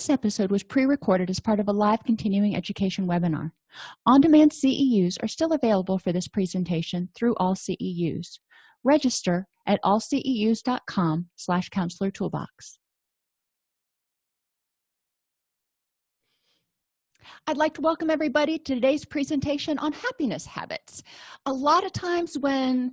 this episode was pre-recorded as part of a live continuing education webinar. On-demand ceus are still available for this presentation through all ceus register at allceus.com slash counselor toolbox. I'd like to welcome everybody to today's presentation on happiness habits. A lot of times when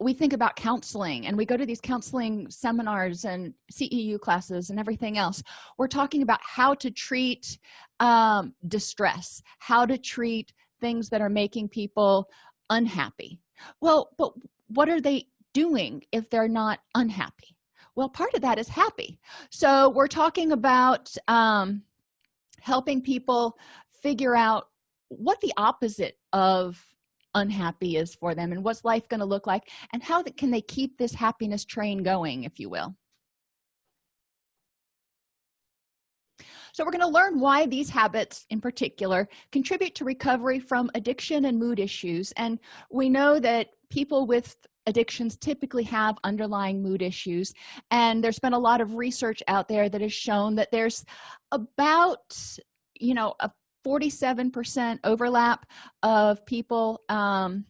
we think about counseling and we go to these counseling seminars and ceu classes and everything else. We're talking about how to treat um, distress how to treat things that are making people unhappy. Well but what are they doing if they're not unhappy? Well part of that is happy. So we're talking about um, helping people figure out what the opposite of unhappy is for them and what's life going to look like and how can they keep this happiness train going if you will. So we're going to learn why these habits in particular contribute to recovery from addiction and mood issues and we know that people with addictions typically have underlying mood issues and there's been a lot of research out there that has shown that there's about you know a 47 percent overlap of people um,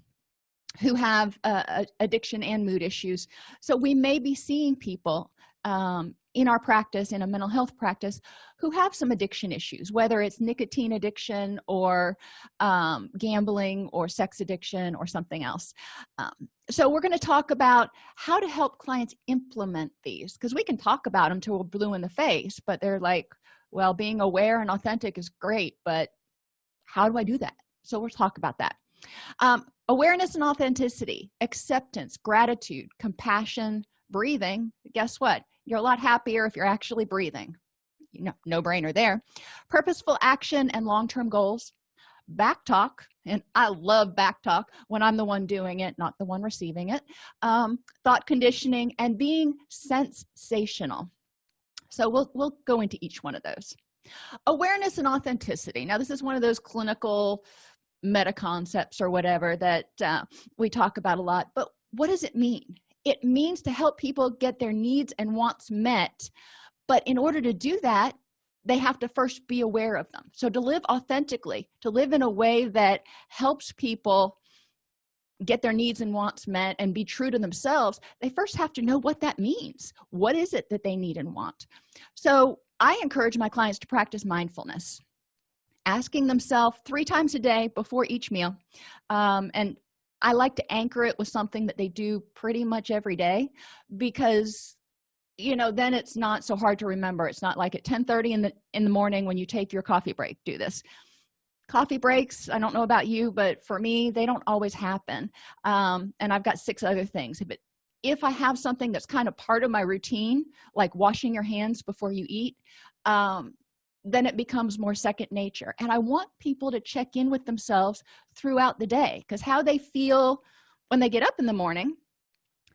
who have uh, addiction and mood issues. So we may be seeing people um, in our practice in a mental health practice who have some addiction issues whether it's nicotine addiction or um, gambling or sex addiction or something else. Um, so we're going to talk about how to help clients implement these because we can talk about them till we're blue in the face but they're like well being aware and authentic is great but how do i do that? So we'll talk about that. Um, awareness and authenticity acceptance gratitude compassion breathing. Guess what? You're a lot happier if you're actually breathing. You know no brainer there. Purposeful action and long-term goals. Back talk and i love back talk when i'm the one doing it not the one receiving it. Um, thought conditioning and being sensational so we'll we'll go into each one of those. Awareness and authenticity. Now this is one of those clinical meta concepts or whatever that uh, we talk about a lot but what does it mean? It means to help people get their needs and wants met but in order to do that they have to first be aware of them. So to live authentically to live in a way that helps people get their needs and wants met and be true to themselves they first have to know what that means. What is it that they need and want? So i encourage my clients to practice mindfulness asking themselves three times a day before each meal. Um, and i like to anchor it with something that they do pretty much every day because you know then it's not so hard to remember. It's not like at 10 30 in the in the morning when you take your coffee break do this coffee breaks i don't know about you but for me they don't always happen um, and i've got six other things but if i have something that's kind of part of my routine like washing your hands before you eat um, then it becomes more second nature and i want people to check in with themselves throughout the day because how they feel when they get up in the morning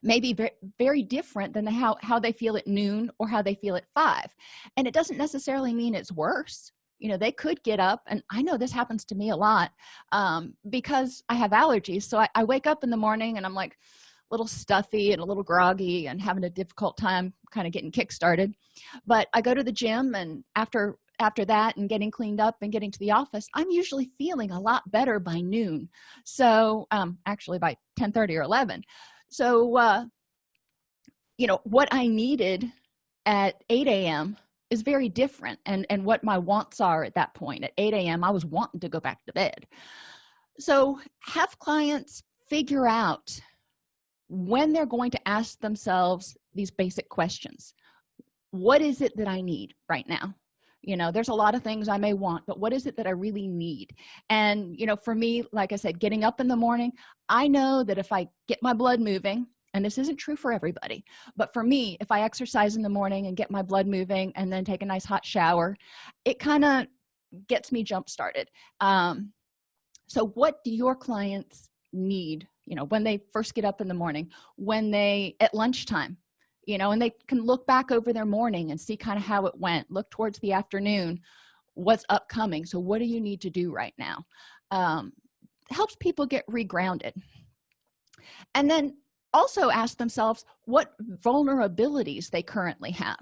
may be very, very different than how, how they feel at noon or how they feel at five and it doesn't necessarily mean it's worse you know they could get up and i know this happens to me a lot um, because i have allergies so I, I wake up in the morning and i'm like a little stuffy and a little groggy and having a difficult time kind of getting kick started but i go to the gym and after after that and getting cleaned up and getting to the office i'm usually feeling a lot better by noon. So um actually by 10 30 or 11 so uh you know what i needed at 8 a.m is very different and and what my wants are at that point. At 8 a.m i was wanting to go back to bed. So have clients figure out when they're going to ask themselves these basic questions. What is it that i need right now? You know there's a lot of things i may want but what is it that i really need? And you know for me like i said getting up in the morning i know that if i get my blood moving and this isn't true for everybody but for me if i exercise in the morning and get my blood moving and then take a nice hot shower it kind of gets me jump started. Um, so what do your clients need you know when they first get up in the morning when they at lunchtime you know and they can look back over their morning and see kind of how it went look towards the afternoon what's upcoming so what do you need to do right now? Um, helps people get regrounded. And then also ask themselves what vulnerabilities they currently have.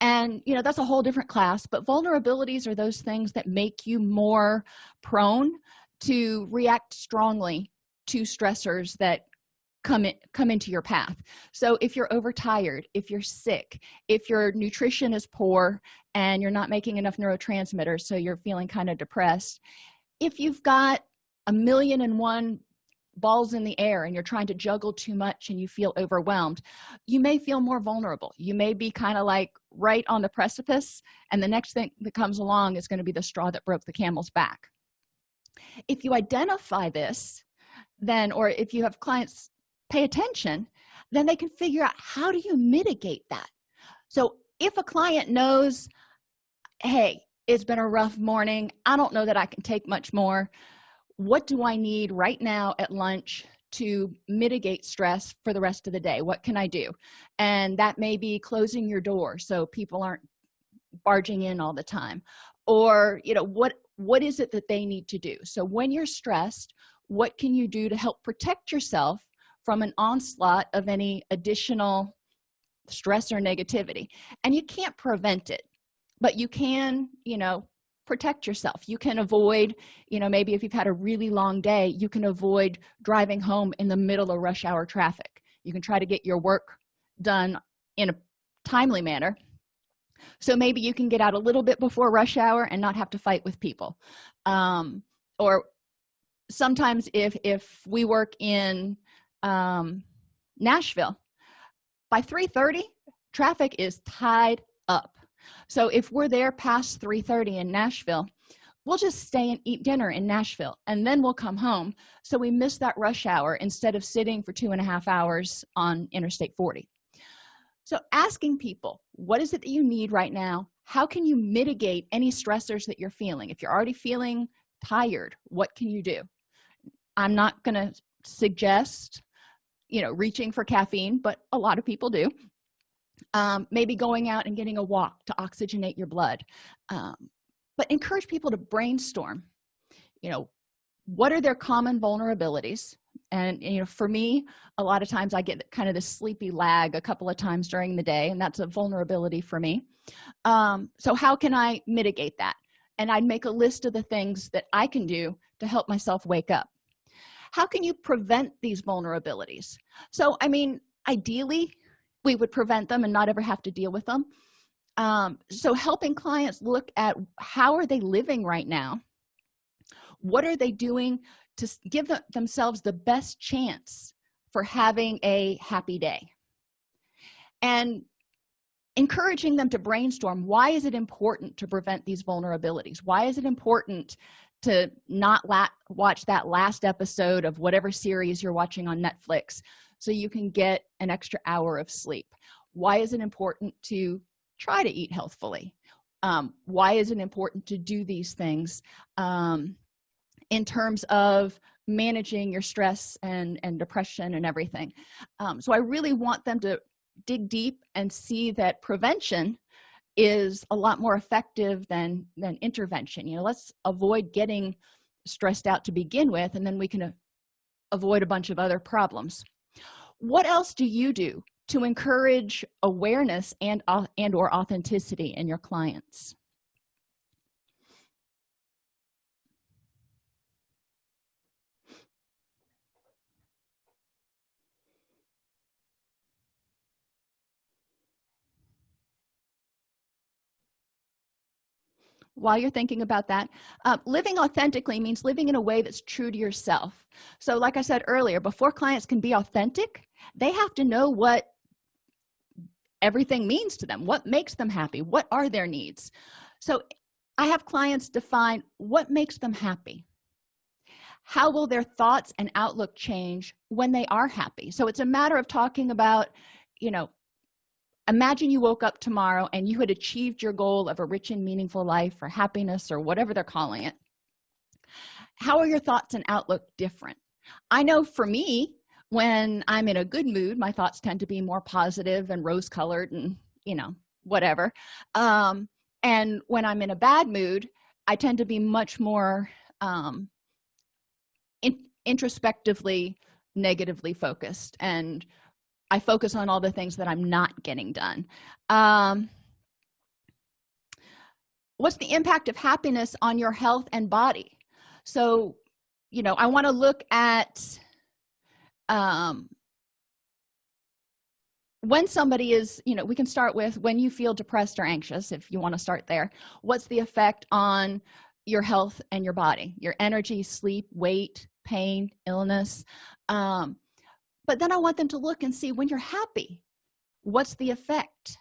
And you know that's a whole different class but vulnerabilities are those things that make you more prone to react strongly to stressors that come in come into your path. So if you're overtired if you're sick if your nutrition is poor and you're not making enough neurotransmitters so you're feeling kind of depressed if you've got a million and one balls in the air and you're trying to juggle too much and you feel overwhelmed you may feel more vulnerable. You may be kind of like right on the precipice and the next thing that comes along is going to be the straw that broke the camel's back. If you identify this then or if you have clients pay attention then they can figure out how do you mitigate that. So if a client knows hey it's been a rough morning. I don't know that i can take much more what do i need right now at lunch to mitigate stress for the rest of the day? What can i do? And that may be closing your door so people aren't barging in all the time. Or you know what what is it that they need to do? So when you're stressed what can you do to help protect yourself from an onslaught of any additional stress or negativity? And you can't prevent it but you can you know protect yourself. You can avoid you know maybe if you've had a really long day you can avoid driving home in the middle of rush hour traffic. You can try to get your work done in a timely manner. So maybe you can get out a little bit before rush hour and not have to fight with people. Um, or sometimes if if we work in um, nashville by 3 30 traffic is tied so if we're there past 3 30 in nashville we'll just stay and eat dinner in nashville and then we'll come home. So we miss that rush hour instead of sitting for two and a half hours on interstate 40 so asking people what is it that you need right now? How can you mitigate any stressors that you're feeling? If you're already feeling tired what can you do? I'm not going to suggest you know reaching for caffeine but a lot of people do um, maybe going out and getting a walk to oxygenate your blood. Um, but encourage people to brainstorm you know what are their common vulnerabilities? And you know for me a lot of times i get kind of this sleepy lag a couple of times during the day and that's a vulnerability for me. Um, so how can i mitigate that? And i'd make a list of the things that i can do to help myself wake up. How can you prevent these vulnerabilities? So i mean ideally we would prevent them and not ever have to deal with them. Um, so helping clients look at how are they living right now? What are they doing to give themselves the best chance for having a happy day? And encouraging them to brainstorm why is it important to prevent these vulnerabilities? Why is it important to not watch that last episode of whatever series you're watching on netflix so you can get an extra hour of sleep. Why is it important to try to eat healthfully? Um, why is it important to do these things? Um, in terms of managing your stress and and depression and everything. Um, so i really want them to dig deep and see that prevention is a lot more effective than than intervention. You know let's avoid getting stressed out to begin with and then we can avoid a bunch of other problems what else do you do to encourage awareness and uh, and or authenticity in your clients while you're thinking about that uh, living authentically means living in a way that's true to yourself. So like i said earlier before clients can be authentic they have to know what everything means to them what makes them happy what are their needs. So i have clients define what makes them happy. How will their thoughts and outlook change when they are happy? So it's a matter of talking about you know imagine you woke up tomorrow and you had achieved your goal of a rich and meaningful life or happiness or whatever they're calling it. How are your thoughts and outlook different? I know for me when i'm in a good mood my thoughts tend to be more positive and rose colored and you know whatever. Um and when i'm in a bad mood i tend to be much more um in introspectively negatively focused and i focus on all the things that i'm not getting done. Um, what's the impact of happiness on your health and body? So you know i want to look at um, when somebody is you know we can start with when you feel depressed or anxious if you want to start there what's the effect on your health and your body? Your energy sleep weight pain illness um, but then i want them to look and see when you're happy what's the effect?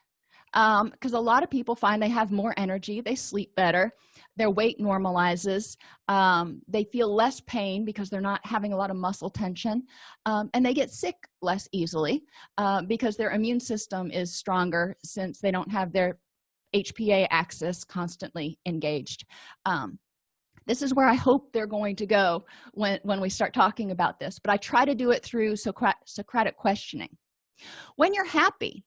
Because um, a lot of people find they have more energy they sleep better their weight normalizes um, they feel less pain because they're not having a lot of muscle tension um, and they get sick less easily uh, because their immune system is stronger since they don't have their hpa axis constantly engaged. Um, this is where i hope they're going to go when when we start talking about this but i try to do it through socratic questioning. When you're happy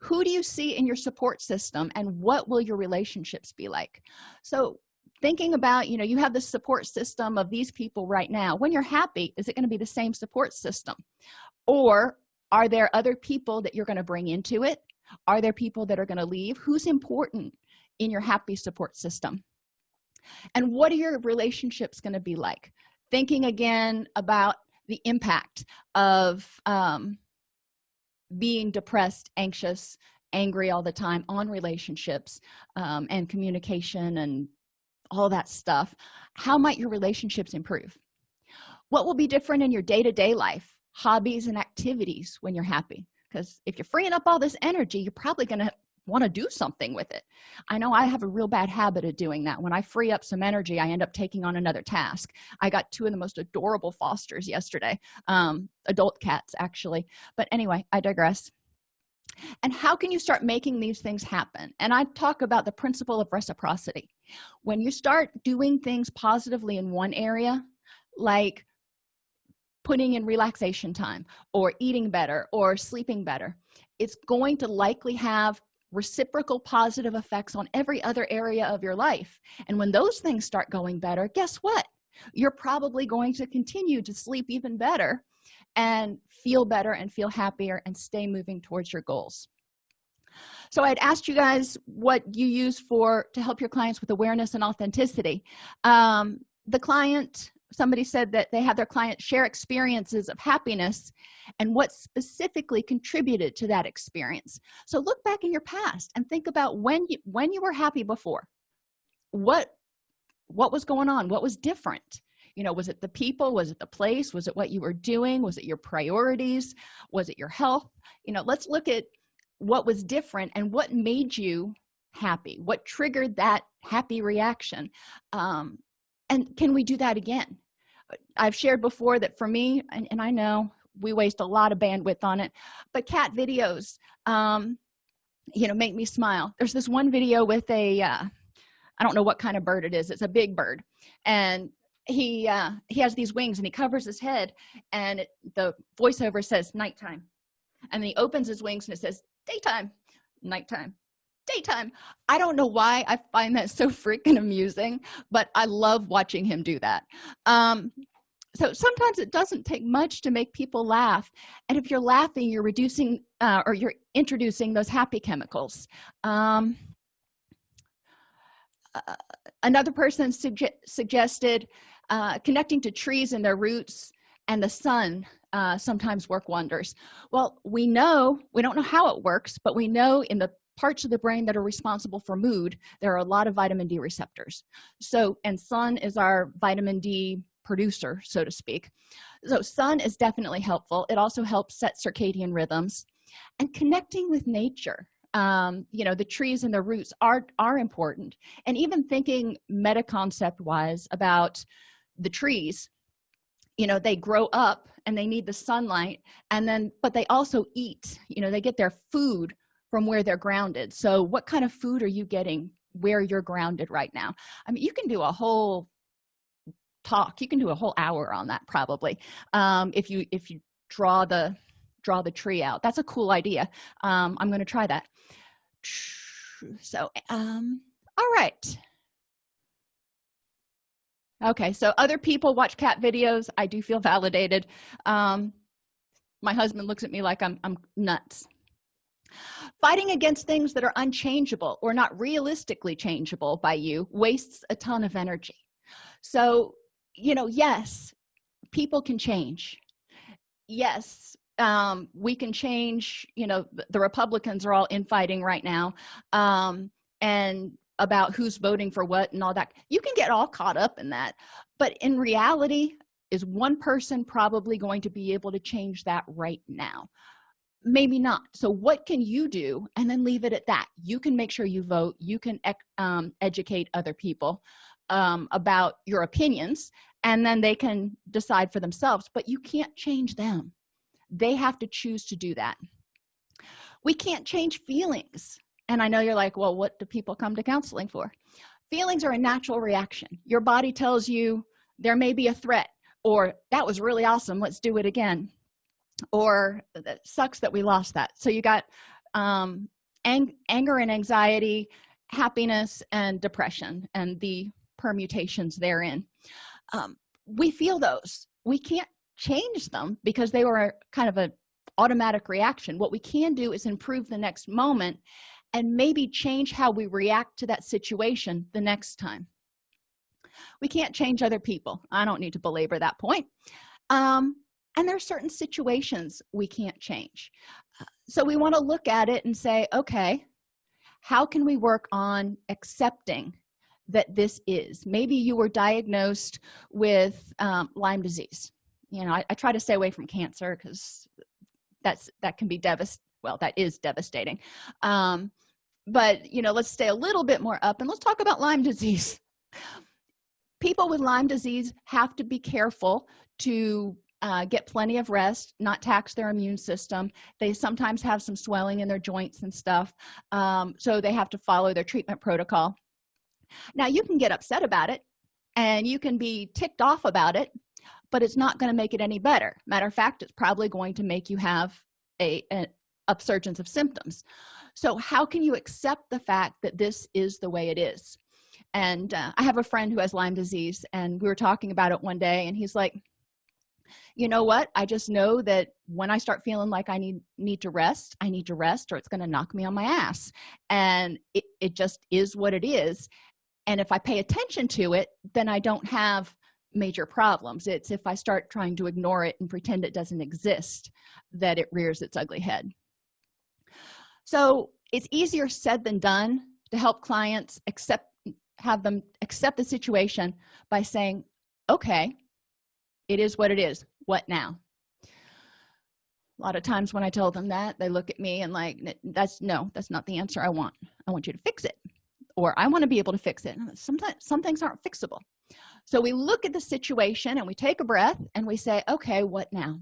who do you see in your support system and what will your relationships be like? So thinking about you know you have the support system of these people right now when you're happy is it going to be the same support system? Or are there other people that you're going to bring into it? Are there people that are going to leave? Who's important in your happy support system and what are your relationships going to be like? Thinking again about the impact of um, being depressed anxious angry all the time on relationships um, and communication and all that stuff how might your relationships improve? What will be different in your day-to-day -day life hobbies and activities when you're happy? Because if you're freeing up all this energy you're probably going to want to do something with it. I know i have a real bad habit of doing that. When i free up some energy i end up taking on another task. I got two of the most adorable fosters yesterday um, adult cats actually. But anyway i digress. And how can you start making these things happen? And i talk about the principle of reciprocity. When you start doing things positively in one area like putting in relaxation time or eating better or sleeping better it's going to likely have reciprocal positive effects on every other area of your life. And when those things start going better guess what? You're probably going to continue to sleep even better and feel better and feel happier and stay moving towards your goals. So i'd asked you guys what you use for to help your clients with awareness and authenticity. Um, the client somebody said that they had their clients share experiences of happiness and what specifically contributed to that experience. So look back in your past and think about when you when you were happy before. What what was going on? What was different? You know was it the people? Was it the place? Was it what you were doing? Was it your priorities? Was it your health? You know let's look at what was different and what made you happy. What triggered that happy reaction? Um, and can we do that again? I've shared before that for me and, and i know we waste a lot of bandwidth on it but cat videos um you know make me smile. There's this one video with a uh, I don't know what kind of bird it is it's a big bird. And he uh he has these wings and he covers his head and it, the voiceover says nighttime. And he opens his wings and it says daytime nighttime daytime. I don't know why i find that so freaking amusing but i love watching him do that. Um so sometimes it doesn't take much to make people laugh. And if you're laughing you're reducing uh, or you're introducing those happy chemicals. Um, uh, another person suge suggested uh, connecting to trees and their roots and the sun uh, sometimes work wonders. Well we know we don't know how it works but we know in the parts of the brain that are responsible for mood there are a lot of vitamin d receptors. So and sun is our vitamin d producer so to speak. So sun is definitely helpful. It also helps set circadian rhythms. And connecting with nature um, you know the trees and the roots are are important. And even thinking meta concept wise about the trees you know they grow up and they need the sunlight and then but they also eat. You know they get their food from where they're grounded. So what kind of food are you getting where you're grounded right now? I mean you can do a whole talk you can do a whole hour on that probably um, if you if you draw the draw the tree out. That's a cool idea. Um, i'm going to try that. So um all right. Okay so other people watch cat videos. I do feel validated. Um my husband looks at me like i'm, I'm nuts fighting against things that are unchangeable or not realistically changeable by you wastes a ton of energy. So you know yes people can change. Yes um, we can change you know the republicans are all infighting right now um, and about who's voting for what and all that. You can get all caught up in that but in reality is one person probably going to be able to change that right now maybe not. So what can you do and then leave it at that. You can make sure you vote. You can um, educate other people um, about your opinions and then they can decide for themselves but you can't change them. They have to choose to do that. We can't change feelings. And i know you're like well what do people come to counseling for? Feelings are a natural reaction. Your body tells you there may be a threat or that was really awesome. Let's do it again or that sucks that we lost that. So you got um ang anger and anxiety happiness and depression and the permutations therein. Um, we feel those. We can't change them because they were kind of a automatic reaction. What we can do is improve the next moment and maybe change how we react to that situation the next time. We can't change other people. I don't need to belabor that point. Um, and there are certain situations we can't change. So we want to look at it and say okay how can we work on accepting that this is? Maybe you were diagnosed with um, lyme disease. You know I, I, try to stay away from cancer because that's that can be devastating well that is devastating. Um, but you know let's stay a little bit more up and let's talk about lyme disease. People with lyme disease have to be careful to uh, get plenty of rest not tax their immune system. They sometimes have some swelling in their joints and stuff um, so they have to follow their treatment protocol. Now you can get upset about it and you can be ticked off about it but it's not going to make it any better. Matter of fact it's probably going to make you have a, a upsurgence of symptoms. So how can you accept the fact that this is the way it is? And uh, i have a friend who has lyme disease and we were talking about it one day and he's like you know what? I just know that when i start feeling like i need need to rest i need to rest or it's going to knock me on my ass. And it, it just is what it is. And if i pay attention to it then i don't have major problems. It's if i start trying to ignore it and pretend it doesn't exist that it rears its ugly head. So it's easier said than done to help clients accept have them accept the situation by saying okay it is what it is. What now? A lot of times when i tell them that they look at me and like that's no that's not the answer i want. I want you to fix it. Or i want to be able to fix it. Sometimes some things aren't fixable. So we look at the situation and we take a breath and we say okay what now?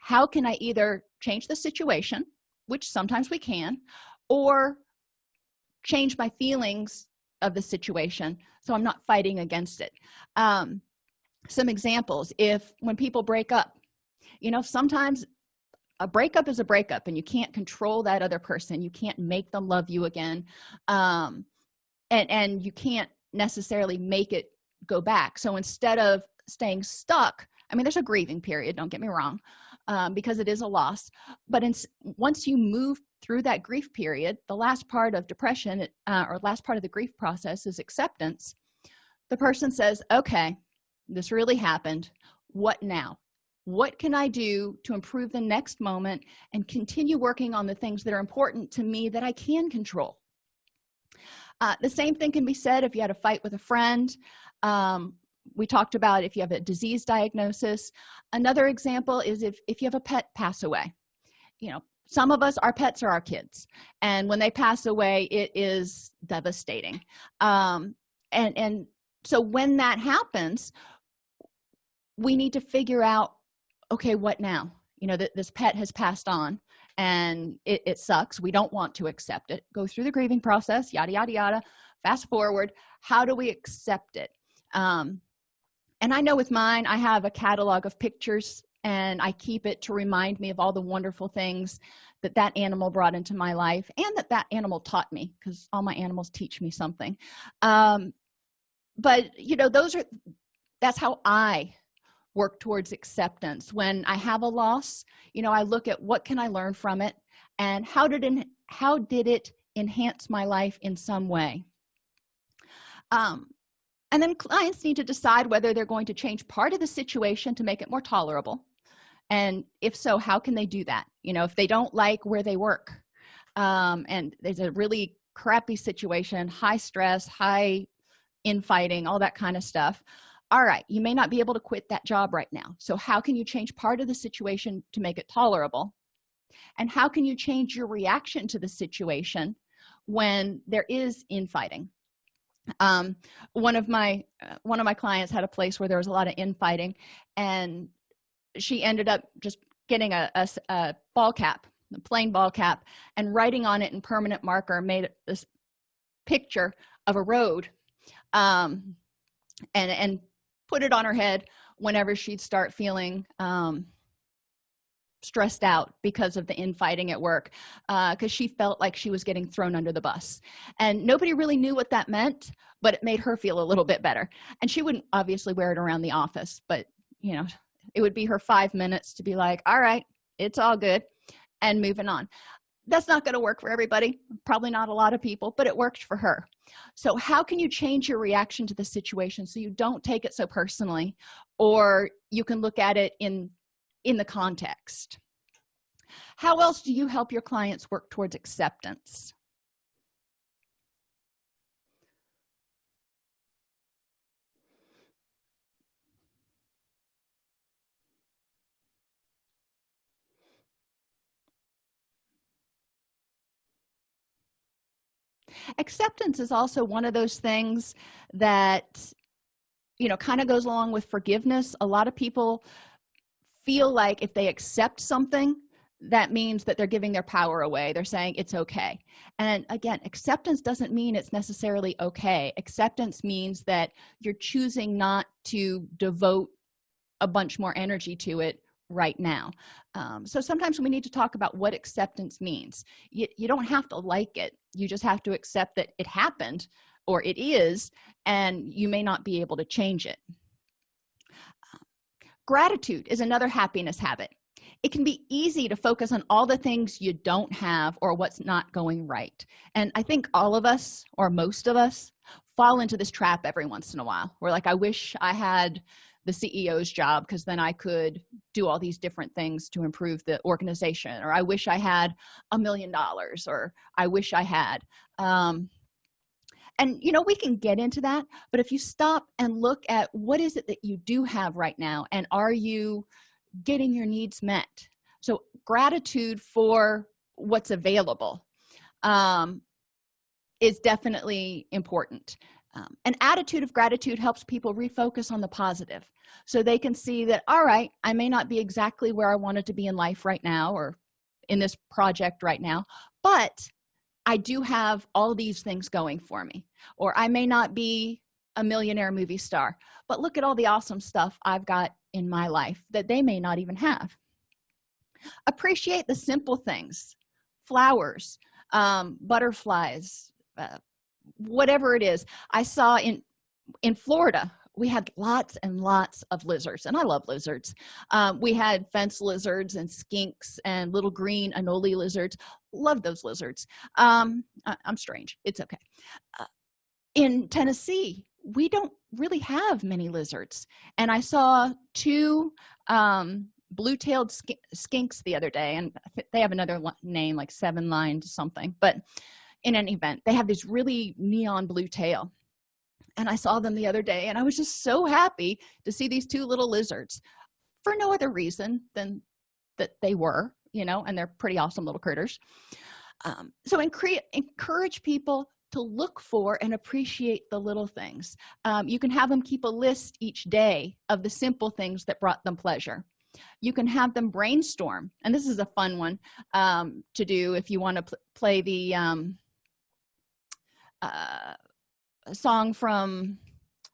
How can i either change the situation which sometimes we can or change my feelings of the situation so i'm not fighting against it? Um, some examples if when people break up. You know sometimes a breakup is a breakup and you can't control that other person. You can't make them love you again um, and and you can't necessarily make it go back. So instead of staying stuck i mean there's a grieving period don't get me wrong um, because it is a loss but in, once you move through that grief period the last part of depression uh, or last part of the grief process is acceptance. The person says okay this really happened. What now? What can i do to improve the next moment and continue working on the things that are important to me that i can control? Uh, the same thing can be said if you had a fight with a friend. Um, we talked about if you have a disease diagnosis. Another example is if if you have a pet pass away. You know some of us our pets are our kids and when they pass away it is devastating. Um, and and so when that happens we need to figure out okay what now? You know that this pet has passed on and it, it sucks. We don't want to accept it. Go through the grieving process yada yada yada. Fast forward. How do we accept it? Um, and i know with mine i have a catalog of pictures and i keep it to remind me of all the wonderful things that that animal brought into my life and that that animal taught me because all my animals teach me something. Um, but you know those are that's how i work towards acceptance. When i have a loss you know i look at what can i learn from it and how did it how did it enhance my life in some way? Um, and then clients need to decide whether they're going to change part of the situation to make it more tolerable. And if so how can they do that? You know if they don't like where they work um, and there's a really crappy situation high stress high infighting all that kind of stuff all right you may not be able to quit that job right now. So how can you change part of the situation to make it tolerable? And how can you change your reaction to the situation when there is infighting? Um, one of my uh, one of my clients had a place where there was a lot of infighting and she ended up just getting a, a, a ball cap a plain ball cap and writing on it in permanent marker made this picture of a road um, and and put it on her head whenever she'd start feeling um, stressed out because of the infighting at work because uh, she felt like she was getting thrown under the bus. And nobody really knew what that meant but it made her feel a little bit better. And she wouldn't obviously wear it around the office but you know it would be her five minutes to be like all right it's all good and moving on that's not going to work for everybody probably not a lot of people but it worked for her. So how can you change your reaction to the situation so you don't take it so personally or you can look at it in in the context? How else do you help your clients work towards acceptance acceptance is also one of those things that you know kind of goes along with forgiveness. A lot of people feel like if they accept something that means that they're giving their power away. They're saying it's okay. And again acceptance doesn't mean it's necessarily okay. Acceptance means that you're choosing not to devote a bunch more energy to it right now. Um, so sometimes we need to talk about what acceptance means. You, you don't have to like it. You just have to accept that it happened or it is and you may not be able to change it. Gratitude is another happiness habit. It can be easy to focus on all the things you don't have or what's not going right. And i think all of us or most of us fall into this trap every once in a while. We're like i wish i had the ceo's job because then i could do all these different things to improve the organization or i wish i had a million dollars or i wish i had um, and you know we can get into that but if you stop and look at what is it that you do have right now and are you getting your needs met? So gratitude for what's available um, is definitely important um, an attitude of gratitude helps people refocus on the positive so they can see that all right i may not be exactly where i wanted to be in life right now or in this project right now but i do have all these things going for me or i may not be a millionaire movie star but look at all the awesome stuff i've got in my life that they may not even have. Appreciate the simple things flowers um, butterflies uh, whatever it is i saw in in florida we had lots and lots of lizards and i love lizards. Um, we had fence lizards and skinks and little green anole lizards. Love those lizards. Um, I, am strange. It's okay. Uh, in tennessee we don't really have many lizards. And i saw two um, blue-tailed sk skinks the other day and they have another name like seven lined something. But in an event they have this really neon blue tail. And i saw them the other day and i was just so happy to see these two little lizards for no other reason than that they were you know and they're pretty awesome little critters. Um, so encourage people to look for and appreciate the little things. Um, you can have them keep a list each day of the simple things that brought them pleasure. You can have them brainstorm and this is a fun one um, to do if you want to pl play the um, uh, song from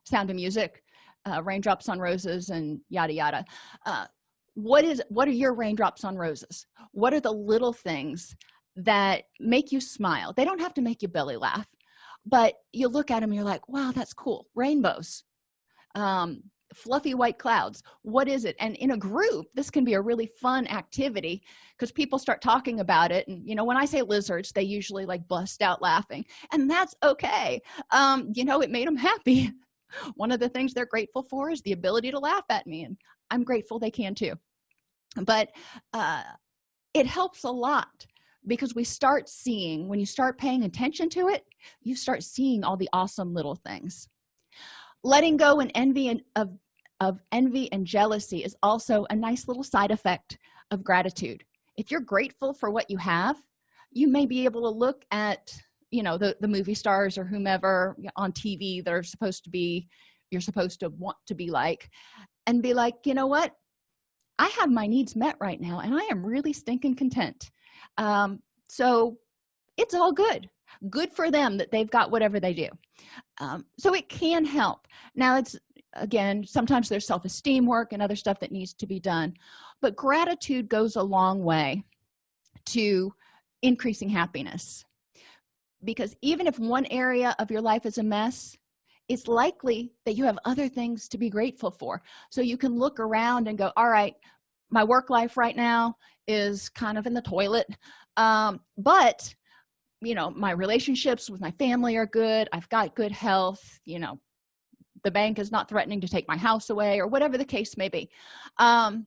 sound of music uh, raindrops on roses and yada yada. Uh, what is what are your raindrops on roses? What are the little things that make you smile? They don't have to make you belly laugh but you look at them you're like wow that's cool. Rainbows. Um, fluffy white clouds. What is it? And in a group this can be a really fun activity because people start talking about it. And you know when i say lizards they usually like bust out laughing and that's okay. Um you know it made them happy. One of the things they're grateful for is the ability to laugh at me and i'm grateful they can too. But uh it helps a lot because we start seeing when you start paying attention to it you start seeing all the awesome little things. Letting go and envy and of of envy and jealousy is also a nice little side effect of gratitude. If you're grateful for what you have you may be able to look at you know the the movie stars or whomever on tv that are supposed to be you're supposed to want to be like and be like you know what? I have my needs met right now and i am really stinking content. Um so it's all good. Good for them that they've got whatever they do. Um, so it can help. Now it's again sometimes there's self-esteem work and other stuff that needs to be done but gratitude goes a long way to increasing happiness. Because even if one area of your life is a mess it's likely that you have other things to be grateful for. So you can look around and go all right my work life right now is kind of in the toilet um, but you know my relationships with my family are good. I've got good health you know the bank is not threatening to take my house away or whatever the case may be. Um,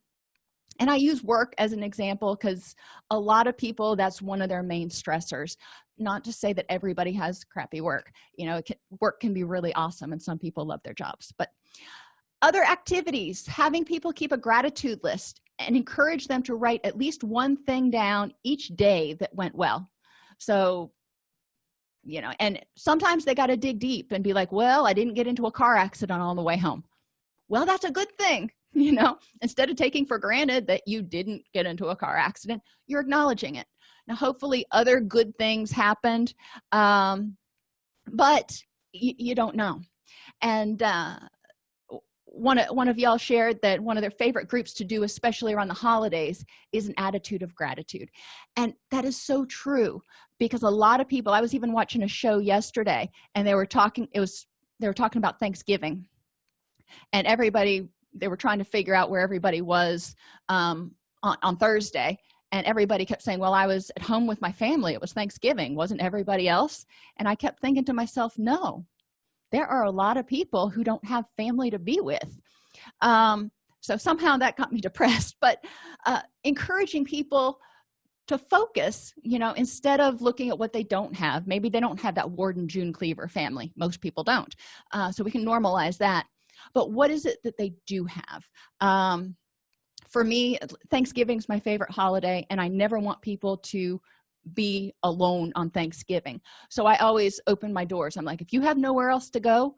and i use work as an example because a lot of people that's one of their main stressors. Not to say that everybody has crappy work you know can, work can be really awesome and some people love their jobs but other activities having people keep a gratitude list and encourage them to write at least one thing down each day that went well. So you know and sometimes they got to dig deep and be like well i didn't get into a car accident on the way home. Well that's a good thing you know? Instead of taking for granted that you didn't get into a car accident you're acknowledging it. Now hopefully other good things happened um but you don't know. And uh one, one of y'all shared that one of their favorite groups to do especially around the holidays is an attitude of gratitude. And that is so true because a lot of people i was even watching a show yesterday and they were talking it was they were talking about thanksgiving. And everybody they were trying to figure out where everybody was um, on, on thursday. And everybody kept saying well i was at home with my family. It was thanksgiving. Wasn't everybody else? And i kept thinking to myself no there are a lot of people who don't have family to be with. Um, so somehow that got me depressed but uh, encouraging people to focus you know instead of looking at what they don't have. Maybe they don't have that Ward and June Cleaver family. Most people don't. Uh, so we can normalize that. But what is it that they do have? Um, for me thanksgiving is my favorite holiday and i never want people to be alone on thanksgiving. So i always open my doors. I'm like if you have nowhere else to go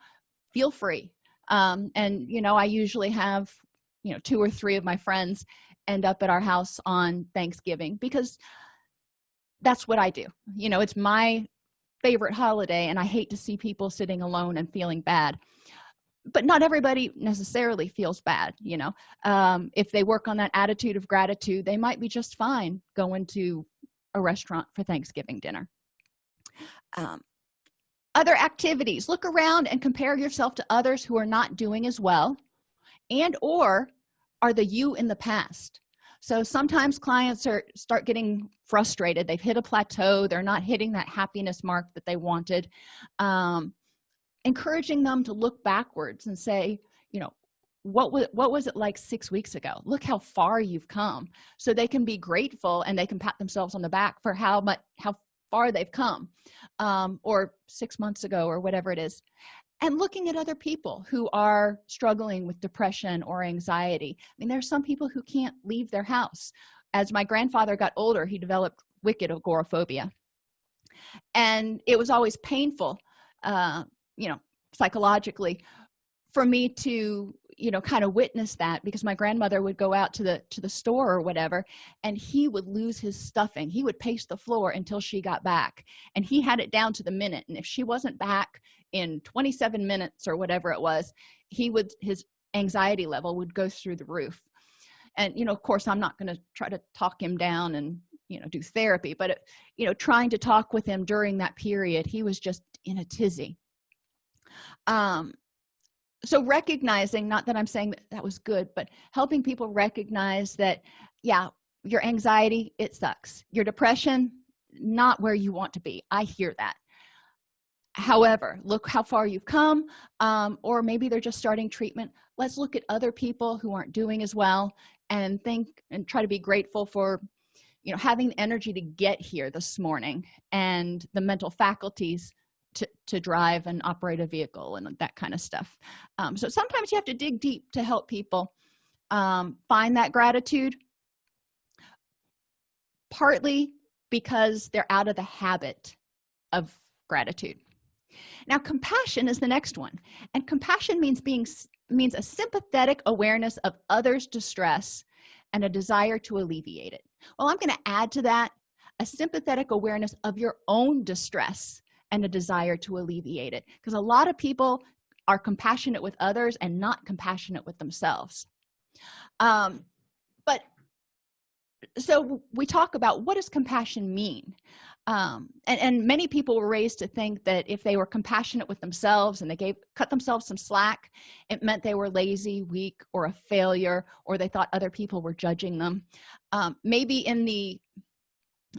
feel free. Um, and you know i usually have you know two or three of my friends end up at our house on thanksgiving because that's what i do. You know it's my favorite holiday and i hate to see people sitting alone and feeling bad. But not everybody necessarily feels bad you know? Um, if they work on that attitude of gratitude they might be just fine going to a restaurant for thanksgiving dinner. Um, other activities look around and compare yourself to others who are not doing as well and or are the you in the past. So sometimes clients are start getting frustrated. They've hit a plateau. They're not hitting that happiness mark that they wanted. Um, encouraging them to look backwards and say what was what was it like six weeks ago? Look how far you've come. So they can be grateful and they can pat themselves on the back for how much how far they've come um, or six months ago or whatever it is. And looking at other people who are struggling with depression or anxiety. I mean there are some people who can't leave their house. As my grandfather got older he developed wicked agoraphobia. And it was always painful uh, you know psychologically for me to you know kind of witness that because my grandmother would go out to the to the store or whatever and he would lose his stuffing. He would pace the floor until she got back and he had it down to the minute and if she wasn't back in 27 minutes or whatever it was he would his anxiety level would go through the roof. And you know of course i'm not going to try to talk him down and you know do therapy but it, you know trying to talk with him during that period he was just in a tizzy. Um so recognizing not that i'm saying that, that was good but helping people recognize that yeah your anxiety it sucks. Your depression not where you want to be. I hear that. However look how far you've come um, or maybe they're just starting treatment. Let's look at other people who aren't doing as well and think and try to be grateful for you know having the energy to get here this morning and the mental faculties to, to drive and operate a vehicle and that kind of stuff. Um, so sometimes you have to dig deep to help people um, find that gratitude. Partly because they're out of the habit of gratitude. Now compassion is the next one and compassion means being means a sympathetic awareness of others distress and a desire to alleviate it. Well i'm going to add to that a sympathetic awareness of your own distress and a desire to alleviate it. Because a lot of people are compassionate with others and not compassionate with themselves. Um, but so we talk about what does compassion mean? Um, and, and many people were raised to think that if they were compassionate with themselves and they gave cut themselves some slack it meant they were lazy weak or a failure or they thought other people were judging them. Um, maybe in the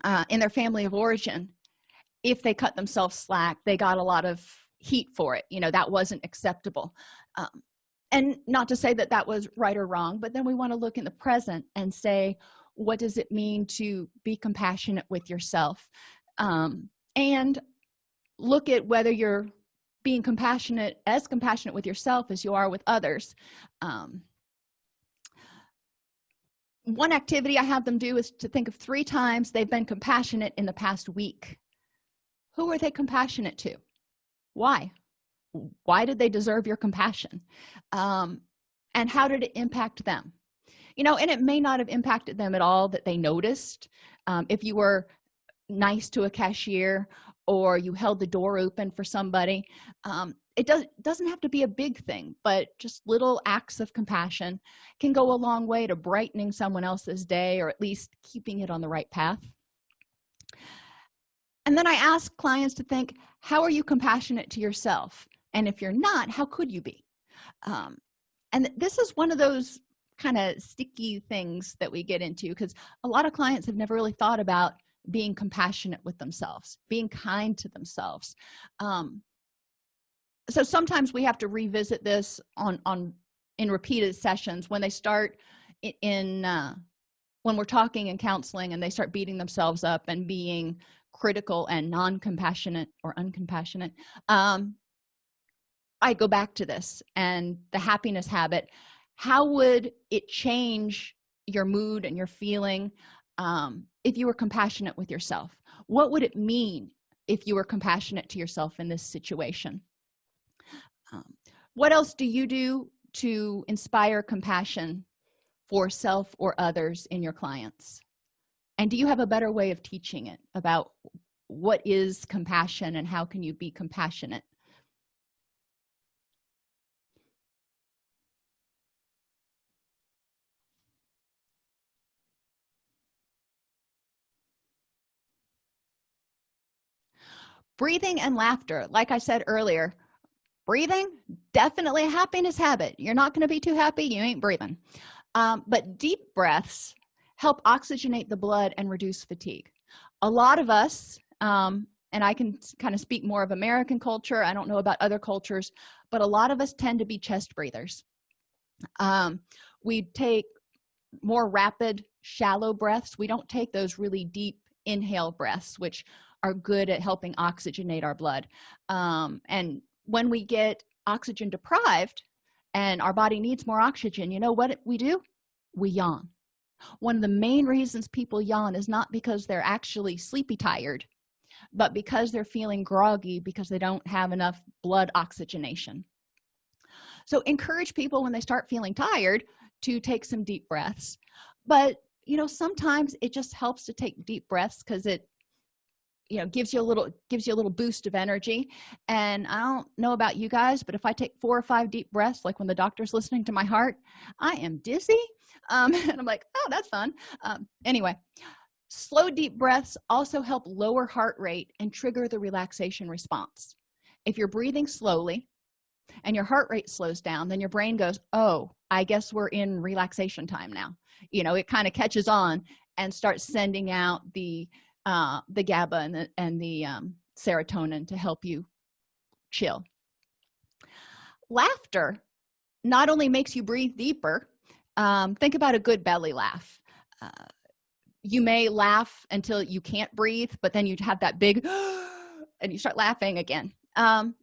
uh, in their family of origin if they cut themselves slack they got a lot of heat for it. You know that wasn't acceptable. Um, and not to say that that was right or wrong but then we want to look in the present and say what does it mean to be compassionate with yourself? Um, and look at whether you're being compassionate as compassionate with yourself as you are with others. Um, one activity i have them do is to think of three times they've been compassionate in the past week who are they compassionate to? Why? Why did they deserve your compassion? Um, and how did it impact them? You know and it may not have impacted them at all that they noticed. Um, if you were nice to a cashier or you held the door open for somebody um, it does doesn't have to be a big thing but just little acts of compassion can go a long way to brightening someone else's day or at least keeping it on the right path and then i ask clients to think how are you compassionate to yourself? And if you're not how could you be? Um, and this is one of those kind of sticky things that we get into because a lot of clients have never really thought about being compassionate with themselves being kind to themselves. Um, so sometimes we have to revisit this on on in repeated sessions when they start in uh, when we're talking and counseling and they start beating themselves up and being critical and non-compassionate or uncompassionate um, i go back to this and the happiness habit. How would it change your mood and your feeling um, if you were compassionate with yourself? What would it mean if you were compassionate to yourself in this situation? Um, what else do you do to inspire compassion for self or others in your clients and do you have a better way of teaching it about what is compassion and how can you be compassionate? Breathing and laughter. Like i said earlier breathing definitely a happiness habit. You're not going to be too happy you ain't breathing. Um, but deep breaths help oxygenate the blood and reduce fatigue. A lot of us um, and i can kind of speak more of american culture i don't know about other cultures but a lot of us tend to be chest breathers. Um, we take more rapid shallow breaths. We don't take those really deep inhale breaths which are good at helping oxygenate our blood. Um, and when we get oxygen deprived and our body needs more oxygen you know what we do? We yawn one of the main reasons people yawn is not because they're actually sleepy tired but because they're feeling groggy because they don't have enough blood oxygenation. So encourage people when they start feeling tired to take some deep breaths but you know sometimes it just helps to take deep breaths because it you know gives you a little gives you a little boost of energy. And i don't know about you guys but if i take four or five deep breaths like when the doctor's listening to my heart i am dizzy um, and i'm like oh that's fun. Um, anyway slow deep breaths also help lower heart rate and trigger the relaxation response. If you're breathing slowly and your heart rate slows down then your brain goes oh i guess we're in relaxation time now. You know it kind of catches on and starts sending out the uh the gaba and the, and the um, serotonin to help you chill. Laughter not only makes you breathe deeper um, think about a good belly laugh. Uh, you may laugh until you can't breathe but then you have that big and you start laughing again. Um,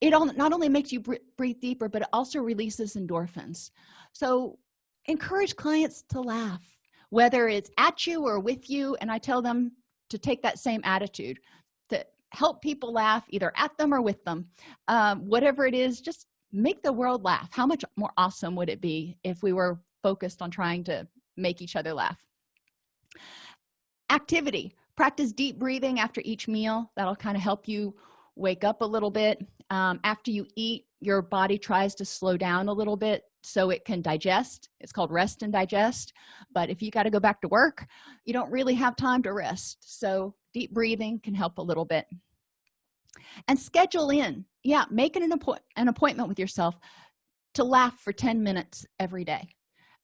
it all, not only makes you breathe deeper but it also releases endorphins. So encourage clients to laugh whether it's at you or with you and i tell them to take that same attitude to help people laugh either at them or with them. Um, whatever it is just make the world laugh. How much more awesome would it be if we were focused on trying to make each other laugh? Activity. Practice deep breathing after each meal. That'll kind of help you wake up a little bit. Um, after you eat your body tries to slow down a little bit so it can digest. It's called rest and digest. But if you got to go back to work you don't really have time to rest. So deep breathing can help a little bit. And schedule in yeah make an, an appointment with yourself to laugh for 10 minutes every day.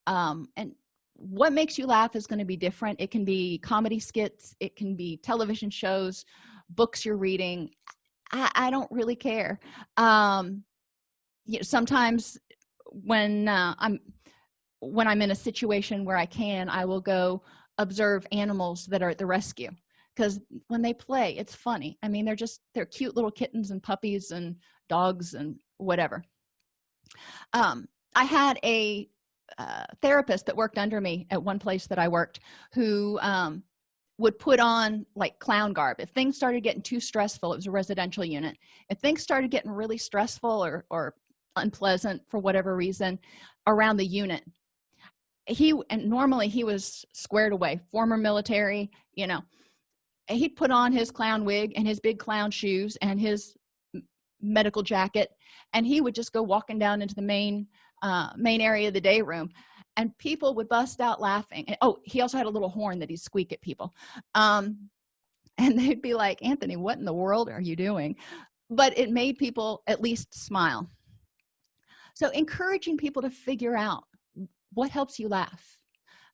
Um, and what makes you laugh is going to be different. It can be comedy skits it can be television shows books you're reading. I, I don't really care. Um, you know sometimes when uh, i'm when i'm in a situation where i can i will go observe animals that are at the rescue because when they play it's funny. I mean they're just they're cute little kittens and puppies and dogs and whatever. Um, i had a uh, therapist that worked under me at one place that i worked who um, would put on like clown garb. If things started getting too stressful it was a residential unit. If things started getting really stressful or or unpleasant for whatever reason around the unit he and normally he was squared away former military you know he'd put on his clown wig and his big clown shoes and his medical jacket and he would just go walking down into the main uh, main area of the day room and people would bust out laughing. And, oh he also had a little horn that he'd squeak at people. Um, and they'd be like anthony what in the world are you doing? But it made people at least smile. So encouraging people to figure out what helps you laugh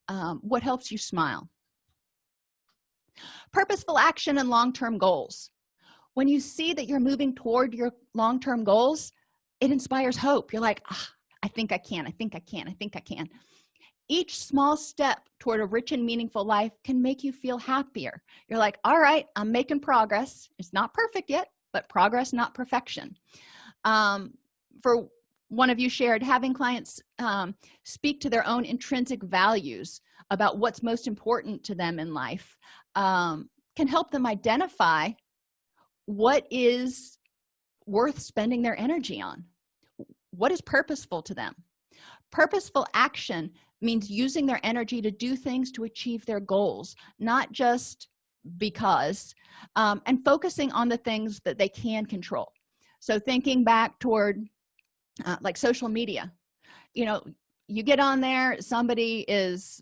um, what helps you smile purposeful action and long-term goals. When you see that you're moving toward your long-term goals it inspires hope. You're like ah, i think i can i think i can i think i can. Each small step toward a rich and meaningful life can make you feel happier. You're like all right i'm making progress. It's not perfect yet but progress not perfection. Um, for one of you shared having clients um, speak to their own intrinsic values about what's most important to them in life um, can help them identify what is worth spending their energy on. What is purposeful to them? Purposeful action means using their energy to do things to achieve their goals not just because um, and focusing on the things that they can control. So thinking back toward uh, like social media. You know you get on there somebody is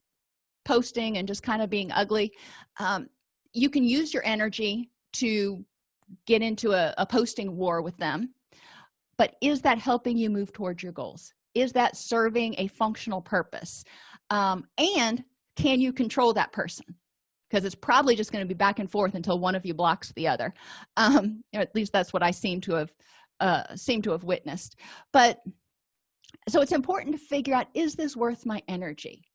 posting and just kind of being ugly um, you can use your energy to get into a, a posting war with them. But is that helping you move towards your goals? Is that serving a functional purpose? Um, and can you control that person? Because it's probably just going to be back and forth until one of you blocks the other. Um, at least that's what i seem to have uh, seem to have witnessed. But so it's important to figure out is this worth my energy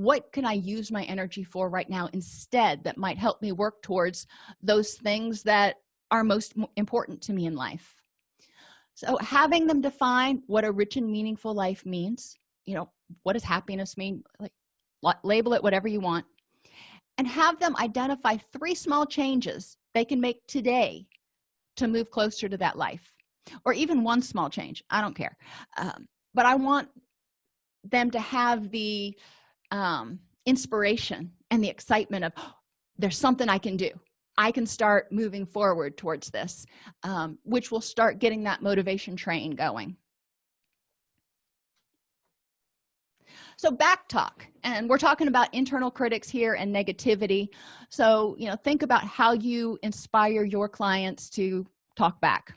what can i use my energy for right now instead that might help me work towards those things that are most important to me in life? So having them define what a rich and meaningful life means you know what does happiness mean? Like label it whatever you want. And have them identify three small changes they can make today to move closer to that life. Or even one small change i don't care. Um, but i want them to have the um, inspiration and the excitement of oh, there's something i can do. I can start moving forward towards this um, which will start getting that motivation train going. So back talk and we're talking about internal critics here and negativity. So you know think about how you inspire your clients to talk back